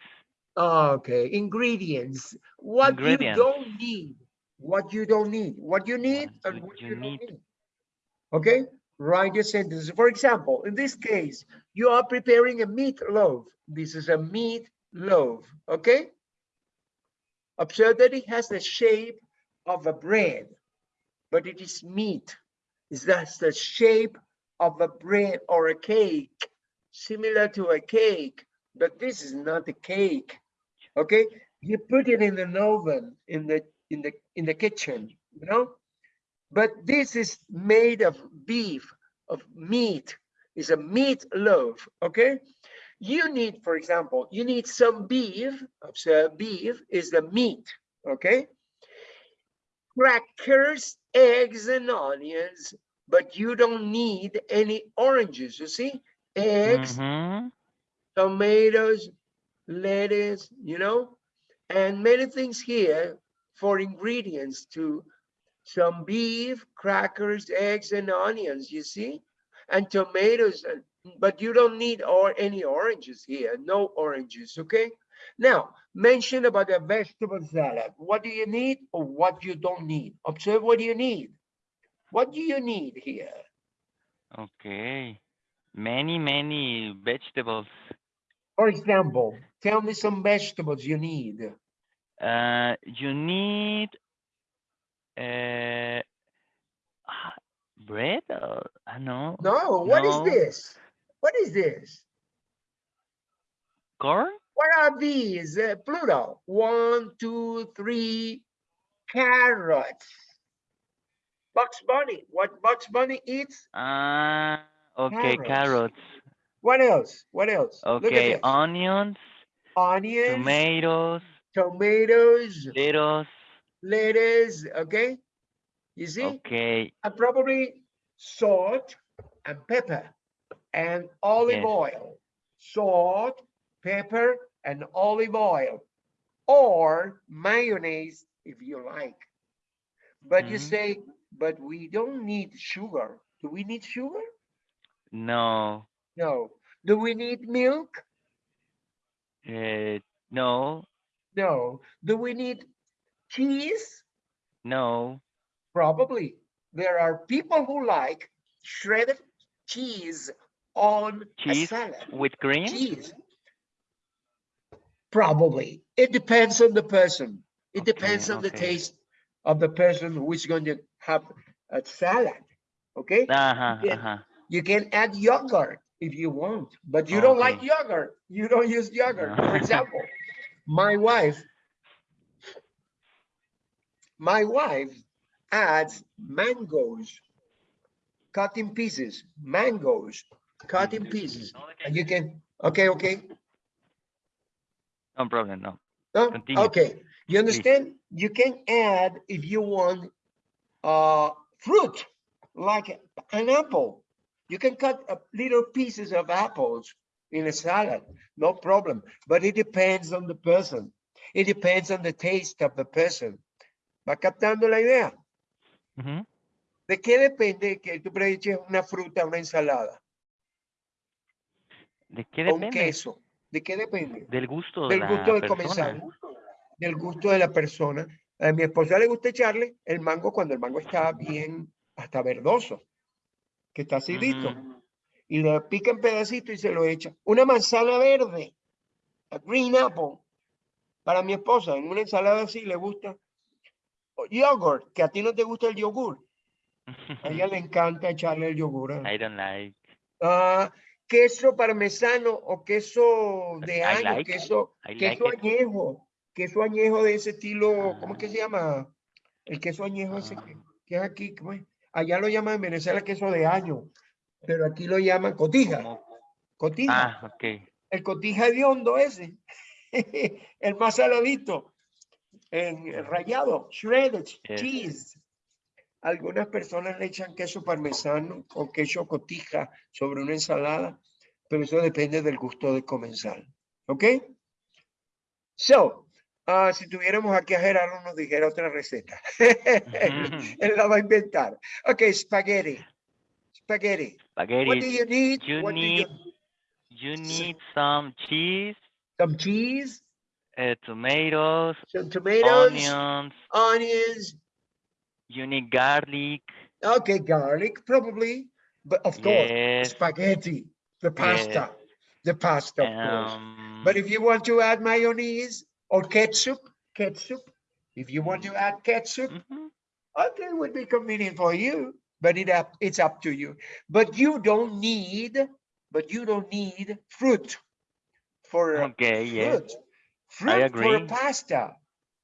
okay, ingredients. What you don't need, what you don't need, what you need What and what you you don't need? need. Okay, write your sentences. For example, in this case, you are preparing a meat loaf. This is a meat loaf, okay? Observe that it has the shape of a bread, but it is meat. Is that's the shape of a bread or a cake, similar to a cake, but this is not a cake. Okay, you put it in an oven in the in the in the kitchen, you know. But this is made of beef, of meat. It's a meat loaf. Okay, you need, for example, you need some beef. Observe, beef is the meat. Okay, crackers, eggs, and onions. But you don't need any oranges. You see, eggs, Mhm. tomatoes, lettuce, you know, and many things here for ingredients to some beef, crackers, eggs, and onions, you see, and tomatoes, and- but you don't need or any oranges here, no oranges, okay? Now, mention about a vegetable salad. What do you need or what you don't need? Observe what do you need. What do you need here? Okay. Many, many vegetables. For example, tell me some vegetables you need. Uh, you need uh, bread or I know No, what is No. this? What is this? corn. What are these? Uh, plural. One, two, three. Carrots. Bugs Bunny. What Bugs Bunny eats? Ah, okay, Carrots. carrots. What else? What else? Okay, onions, Onions, tomatoes, tomatoes, lettuce. Lettuce. Okay. You see? Okay, And probably salt and pepper and olive Yes. oil. Salt, pepper, and olive oil. Or mayonnaise if you like. But you Mhm. say, but we don't need sugar. Do we need sugar? no, No. Do we need milk? uh, no, No. Do we need cheese? no. Probably. There are people who like shredded cheese on a Cheese salad. with cream. Cheese. Probably. It depends on the person. It Okay, depends on the taste of the person who is going to have a salad. Okay? Uh-huh, Yeah. uh-huh. You can add yogurt if you want, but you don't like yogurt. You don't use yogurt. For example, my wife, my wife adds mangoes, cut in pieces, mangoes, cut in pieces. And you can, okay, okay. No problem, no. No? Continue, Okay, you understand? You can add if you want uh fruit, like an apple. You can cut little pieces of apples in a salad, no problem. But it depends on the person. It depends on the taste of the person. ¿Va captando la idea? ¿De qué depende que tú preeches una fruta, una ensalada ¿De qué o un depende? queso? ¿De qué depende? Del gusto de del la gusto del persona. comensal, del gusto de la persona. A mi esposa le gusta echarle el mango cuando el mango está bien, hasta verdoso, que está acidito, Ujú. y le pica en pedacitos y se lo echa. Una manzana verde, a green apple, para mi esposa, en una ensalada así le gusta. Yogurt, que a ti no te gusta el yogur, a ella le encanta echarle el yogur. ¿eh? I don't like. Ah, queso parmesano o queso de año, like, queso, like queso it. añejo, queso añejo de ese estilo, ¿cómo es que Ah. se llama? El queso añejo ese Ah. que, que es aquí, ¿cómo es? Allá lo llaman en Venezuela queso de año, pero aquí lo llaman cotija, cotija, Ah, ok. el cotija de hondo ese, el más saladito, en rallado, shredded cheese. Algunas personas le echan queso parmesano o queso cotija sobre una ensalada, pero eso depende del gusto del comensal. ¿Ok? So, ah, si tuviéramos aquí a Gerardo, nos dijera otra receta. Él la va a inventar. Ok, spaghetti. Spaghetti. What do Spaghetti. you need? You What do need you need some cheese, Some cheese, uh, tomatoes, some tomatoes, onions. onions. You need garlic. Okay, garlic, probably. But of course, Yes. spaghetti, the pasta, the pasta, of course. Um, But if you want to add mayonnaise or ketchup, ketchup, if you want to add ketchup, mhm. okay, it would be convenient for you, but it up, it's up to you. But you don't need, but you don't need fruit for Okay, yes. fruit. Fruit for pasta.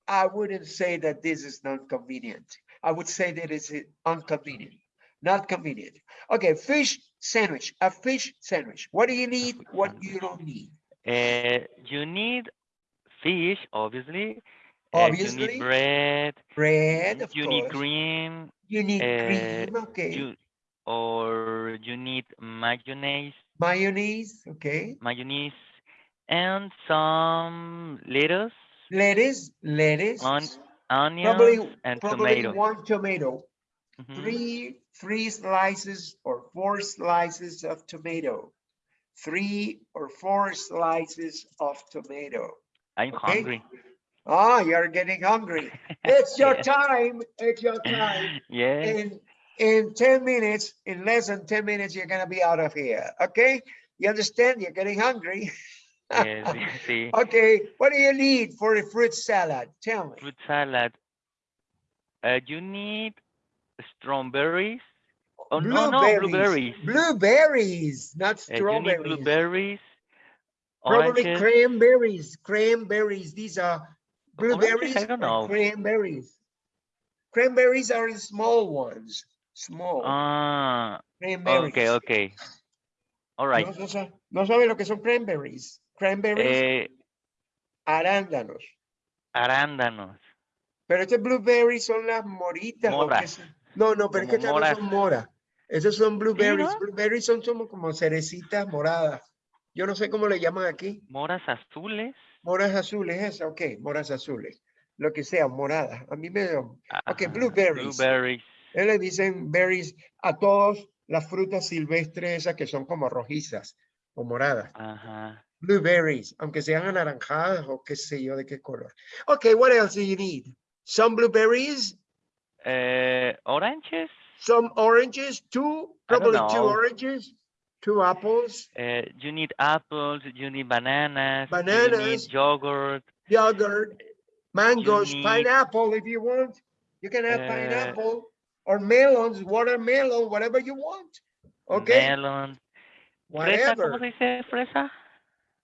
I wouldn't say that this is not convenient. I would say that it's inconvenient, not convenient. Okay, fish sandwich, a fish sandwich. What do you need? What you don't need? Uh, you need fish, obviously. Uh, you need bread. bread, of you need course. cream. You need uh, cream, okay. You or you need mayonnaise, Mayonnaise, okay. mayonnaise, and some lettuce, Lettuce, lettuce. On- onions, Probably, and probably tomato. one tomato. Mhm. three three slices or four slices of tomato three or four slices of tomato I'm okay. hungry. ah you're getting hungry it's your time it's your time Yes. in in 10 minutes in less than 10 minutes you're gonna be out of here okay you understand you're getting hungry yes. See, okay what do you need for a fruit salad tell me fruit salad. Uh, you need strawberries. Oh no, no, blueberries. blueberries not Uh, you need blueberries. Probably oranges. cranberries, cranberries. These are blueberries I don't know. cranberries. Cranberries are small ones, small Ah, cranberries. okay, okay. All right. No, no no sabe lo que son cranberries. Cranberries, Eh, arándanos. arándanos. Pero este blueberries son las moritas. ¿o qué Moras. son? No, no, pero es que no son moras. Esos son blueberries. no? Blueberries son como, como cerecitas moradas. Yo no sé cómo le llaman aquí. Moras azules. Moras azules, esa, ok, moras azules. Lo que sea, moradas. A mí me... Ok, Ajá, blueberries. Blueberries. Él le dicen berries a todos las frutas silvestres esas que son como rojizas o moradas. Ajá. Blueberries, aunque sean anaranjadas o qué sé yo de qué color. Okay, what else do you need? Some blueberries, Eh, oranges. some oranges, two, probably two oranges, two apples, Uh, you need apples. You need bananas. You Bananas. need yogurt. yogurt, mangoes, need- pineapple if you want. You can have Uh, pineapple or melons, watermelon, whatever you want. Okay, Melon. Fresa, ¿cómo whatever. se dice fresa?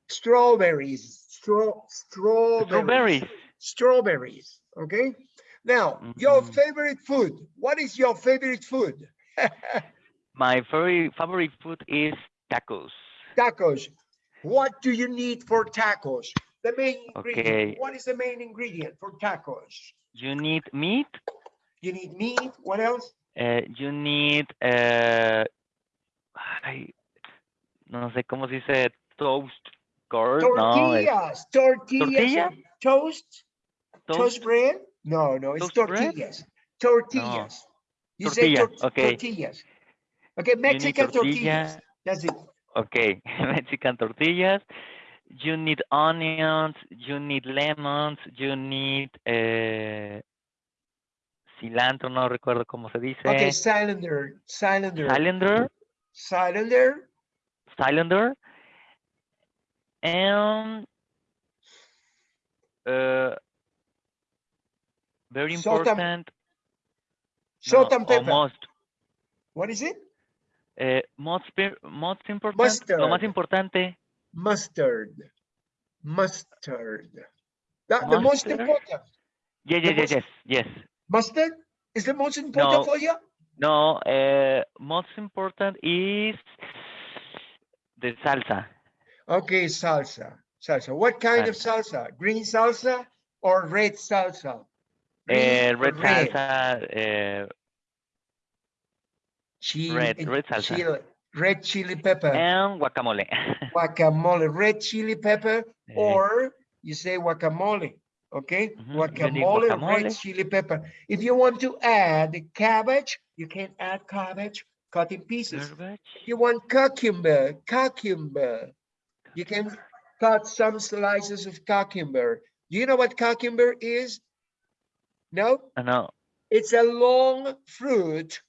Strawberries, straw, strawberries, Strawberries. strawberries. Okay. Now, your Mhm. favorite food. What is your favorite food? My very favorite food is tacos. tacos. What do you need for tacos? The main ingredient. Okay. What is the main ingredient for tacos? You need meat. You need meat. What else? Uh, you need, uh, ay, no sé cómo se dice, toast curd. No, Tortillas. Tortillas. Tortilla? Toast. Toast toast. bread? No, no, it's Toast bread? tortillas. Tortillas. You say Tortilla, tor- okay. tortillas. Okay, Mexican tortillas. That's it. Okay, Mexican tortillas. You need onions. You need lemons. You need uh, cilantro. No recuerdo cómo se dice. Okay, cylinder, cylinder, Cylinder. cylinder. Cylinder. And uh, very important. Salt no, and or pepper. most, What is it? eh, most, most important. Lo más Mustard. importante. Mustard. Mustard. The, the most important. Yes, The yes, yes, yes, yes. Mustard is the most important No. for you? No, uh, most important is the salsa. Okay, salsa. Salsa. What kind of salsa? Green salsa or red salsa? Green Uh, or red salsa, uh, chili, Red, red salsa. chili, red chili pepper, And guacamole. guacamole, red chili pepper, Eh, or you say guacamole, okay? Mhm, you Guacamole, red chili pepper. If you want to add cabbage, you can add cabbage cut in pieces. garbage. If you want cucumber, cucumber, you can cut some slices of cucumber. Do you know what cucumber is? No? No. It's a long fruit,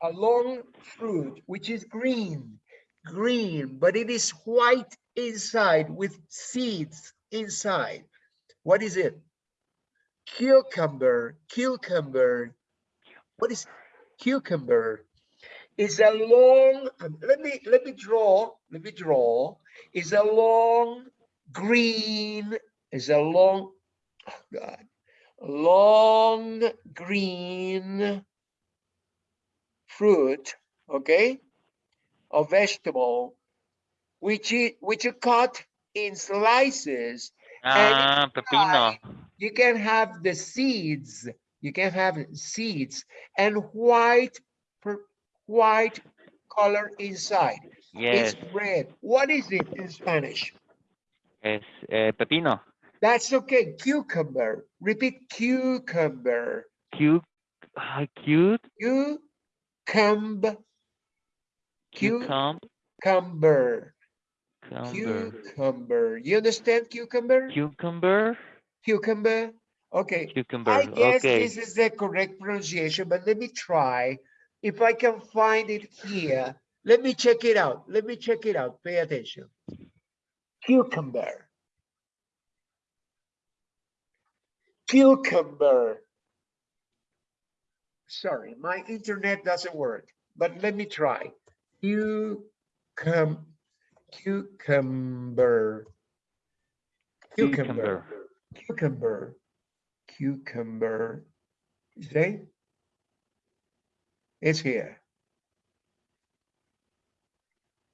a long fruit, which is green, green, but it is white inside with seeds inside. What is it? Cucumber, cucumber. What is cucumber? It's a long, um, let me, let me draw, let me draw. It's a long green, is a long, oh God, long green fruit, okay, a vegetable, which is which you cut in slices. Ah, pepino. You can have the seeds. You can have seeds and white, per- white color inside. Yes, It's red. What is it in Spanish? es eh, pepino. That's okay. Cucumber. Repeat cucumber. Cute. ah, cute. Cucumber. Cucumber. Cucumber. Cucumber. Cucumber. You understand cucumber? Cucumber. Cucumber. Okay. Cucumber. I guess Okay. this is the correct pronunciation, but let me try. If I can find it here, let me check it out. Let me check it out. Pay attention. Cucumber. Cucumber. Sorry, my internet doesn't work, but let me try. Cucum, cucumber. Cucumber. Cucumber. Cucumber. You See? It's here.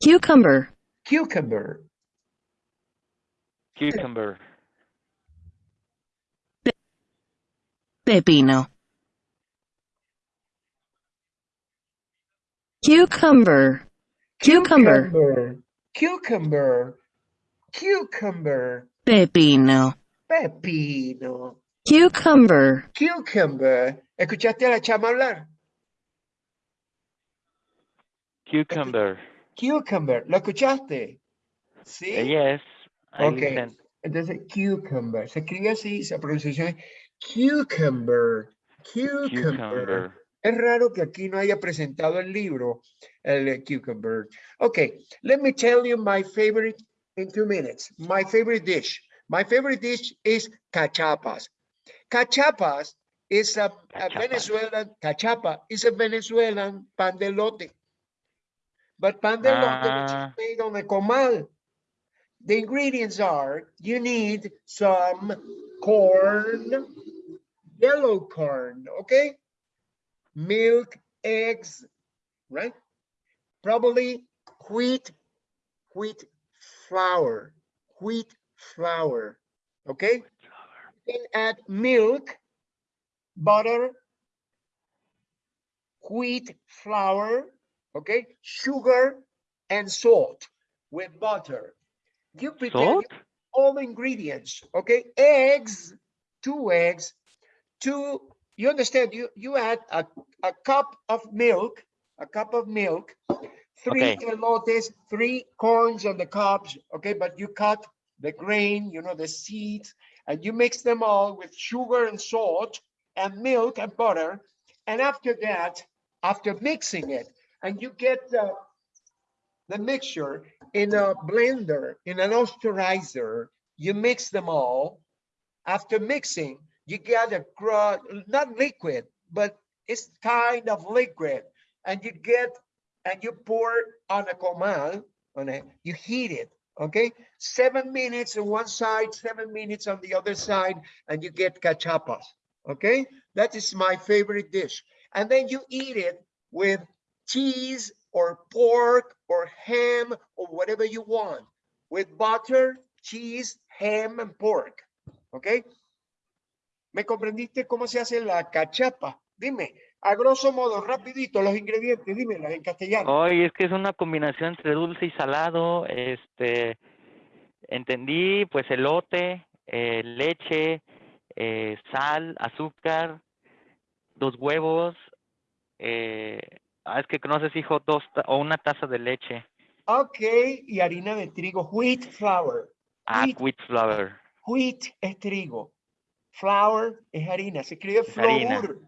Cucumber, Cucumber. Cucumber. pepino. Cucumber, cucumber, Cucumber. Cucumber. pepino, Pepino. cucumber, Cucumber. ¿Escuchaste a la chama hablar? Cucumber. Cucumber. ¿Lo escuchaste? Eh, Sí. yes. I Okay. listen. Entonces, cucumber. Se escribe así, se pronuncia así, cucumber. Cucumber. Cucumber. Es raro que aquí no haya presentado el libro, el eh, cucumber. Okay, let me tell you my favorite in two minutes. My favorite dish. My favorite dish is cachapas. Cachapas is a, a Cachapas. Venezuelan, cachapa is a Venezuelan pan de lote. But pan de lote which is Ah. made on a comal. The ingredients are, you need some corn, yellow corn, okay? Milk, eggs, right? Probably wheat, wheat flour, wheat flour, okay? Then add milk, butter, wheat flour, okay? Sugar and salt with butter. You prepare all the ingredients, okay? Eggs, two eggs, two, you understand, you, you add a, a cup of milk, a cup of milk, three Okay. elotes, three corns on the cobs, okay? But you cut the grain, you know, the seeds, and you mix them all with sugar and salt and milk and butter. And after that, after mixing it, and you get the, the mixture in a blender, in an osterizer, you mix them all. After mixing, you get a not liquid, but it's kind of liquid. And you get, and you pour on a comal, on a, you heat it, okay? Seven minutes on one side, seven minutes on the other side, and you get cachapas, okay? That is my favorite dish. And then you eat it with cheese or pork or ham or whatever you want with butter, cheese, ham and pork. ¿Ok? ¿Me comprendiste cómo se hace la cachapa? Dime, a grosso modo, rapidito, los ingredientes, dímelas en castellano. Hoy es que es una combinación entre dulce y salado. Este, entendí, pues elote, eh, leche, eh, sal, azúcar, dos huevos. Eh, ah, es que si dijo dos o una taza de leche. Ok, y harina de trigo, wheat flour. Ah, Wheat. wheat flour. Wheat es trigo. Flour es harina. Se escribe harina. flour.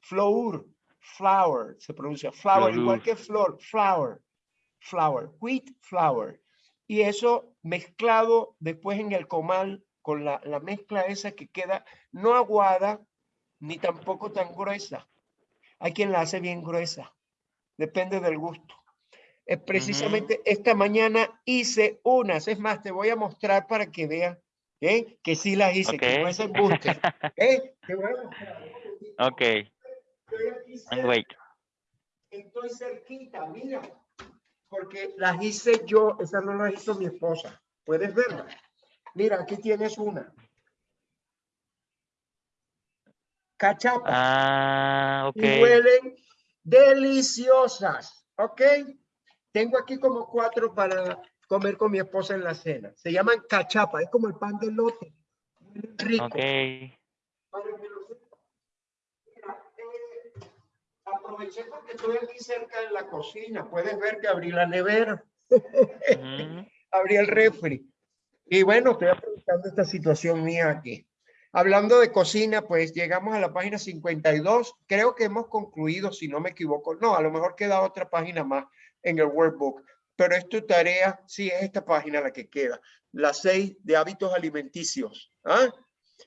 Flour. Flour. Se pronuncia flour, igual que flor. Flour. Flour. Wheat flour. Y eso mezclado después en el comal con la, la mezcla esa que queda no aguada ni tampoco tan gruesa. Hay quien la hace bien gruesa. Depende del gusto. Es precisamente esta mañana hice unas. Es más, te voy a mostrar para que vean ¿eh? que sí las hice, que no es embuste. ¿eh? Te voy a mostrar. Ok, Estoy wait. estoy cerquita, mira. Porque las hice yo, esas no las hizo mi esposa. ¿Puedes verlas? Mira, aquí tienes una. Cachapa. Ah, ok. y huelen deliciosas, ¿ok? Tengo aquí como cuatro para comer con mi esposa en la cena. Se llaman cachapa, es como el pan de lote. Rico. Ok. Para que lo sepan. Mira, eh, aproveché porque estoy aquí cerca en la cocina. Puedes ver que abrí la nevera, abrí el refri. Y bueno, estoy aprovechando esta situación mía aquí. Hablando de cocina, pues llegamos a la página 52. Creo que hemos concluido, si no me equivoco. No, a lo mejor queda otra página más en el workbook. Pero es tu tarea, sí, es esta página la que queda. La 6 de hábitos alimenticios. ¿ah?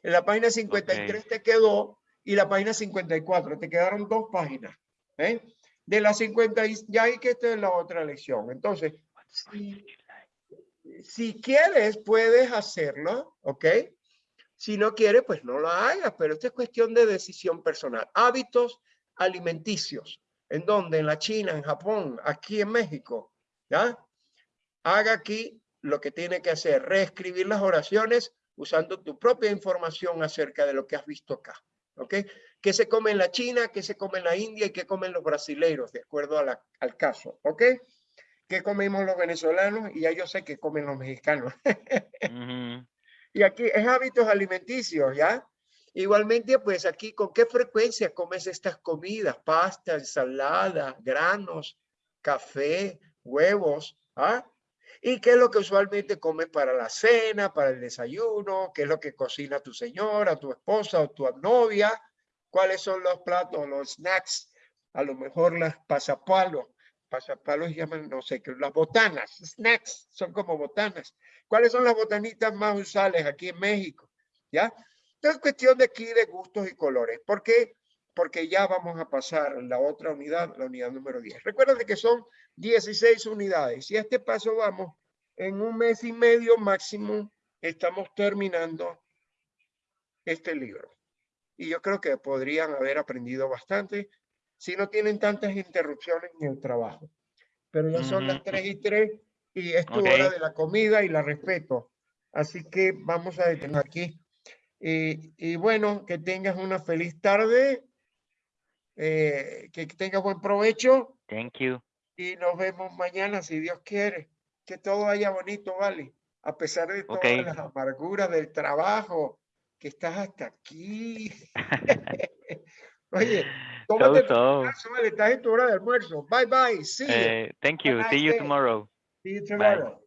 En la página 53 te quedó y la página 54. Te quedaron dos páginas. ¿eh? De la 50, y ya hay que esta es la otra lección. Entonces, si, si quieres, puedes hacerlo, ¿ok? Si no quieres, pues no lo hagas, pero esto es cuestión de decisión personal. Hábitos alimenticios, en donde en la China, en Japón, aquí en México, ¿ya? Haga aquí lo que tiene que hacer, reescribir las oraciones usando tu propia información acerca de lo que has visto acá, ¿ok? ¿Qué se come en la China, qué se come en la India y qué comen los brasileiros, de acuerdo a la- al caso, ¿ok? ¿Qué comemos los venezolanos? Y ya yo sé que comen los mexicanos. ujú. Y aquí es hábitos alimenticios, ¿ya? Igualmente, pues aquí, ¿con qué frecuencia comes estas comidas? Pasta, ensalada, granos, café, huevos, ¿ah? ¿Y qué es lo que usualmente comes para la cena, para el desayuno? ¿Qué es lo que cocina tu señora, tu esposa o tu novia? ¿Cuáles son los platos, los snacks? A lo mejor las pasapalos. Pasapalos llaman, no sé, las botanas, snacks, son como botanas. ¿Cuáles son las botanitas más usuales aquí en México? ¿Ya? Entonces, cuestión de aquí de gustos y colores. ¿Por qué? Porque ya vamos a pasar la otra unidad, la unidad número 10. Recuerden que son 16 unidades y a este paso vamos en un mes y medio máximo estamos terminando este libro. Y yo creo que podrían haber aprendido bastante si no tienen tantas interrupciones en el trabajo. Pero ya son las Ujú. 3 y 3 y es tu Ok. hora de la comida y la respeto. Así que vamos a detener aquí. Y, y bueno, que tengas una feliz tarde, eh, que tengas buen provecho Thank you. y nos vemos mañana si Dios quiere. Que todo vaya bonito, ¿vale? A pesar de todas Ok. las amarguras del trabajo, que estás hasta aquí. Oye, tómate tu so. almuerzo, vale, estás en tu hora de almuerzo. Bye bye. See you. Eh, thank you. See you tomorrow. See you tomorrow.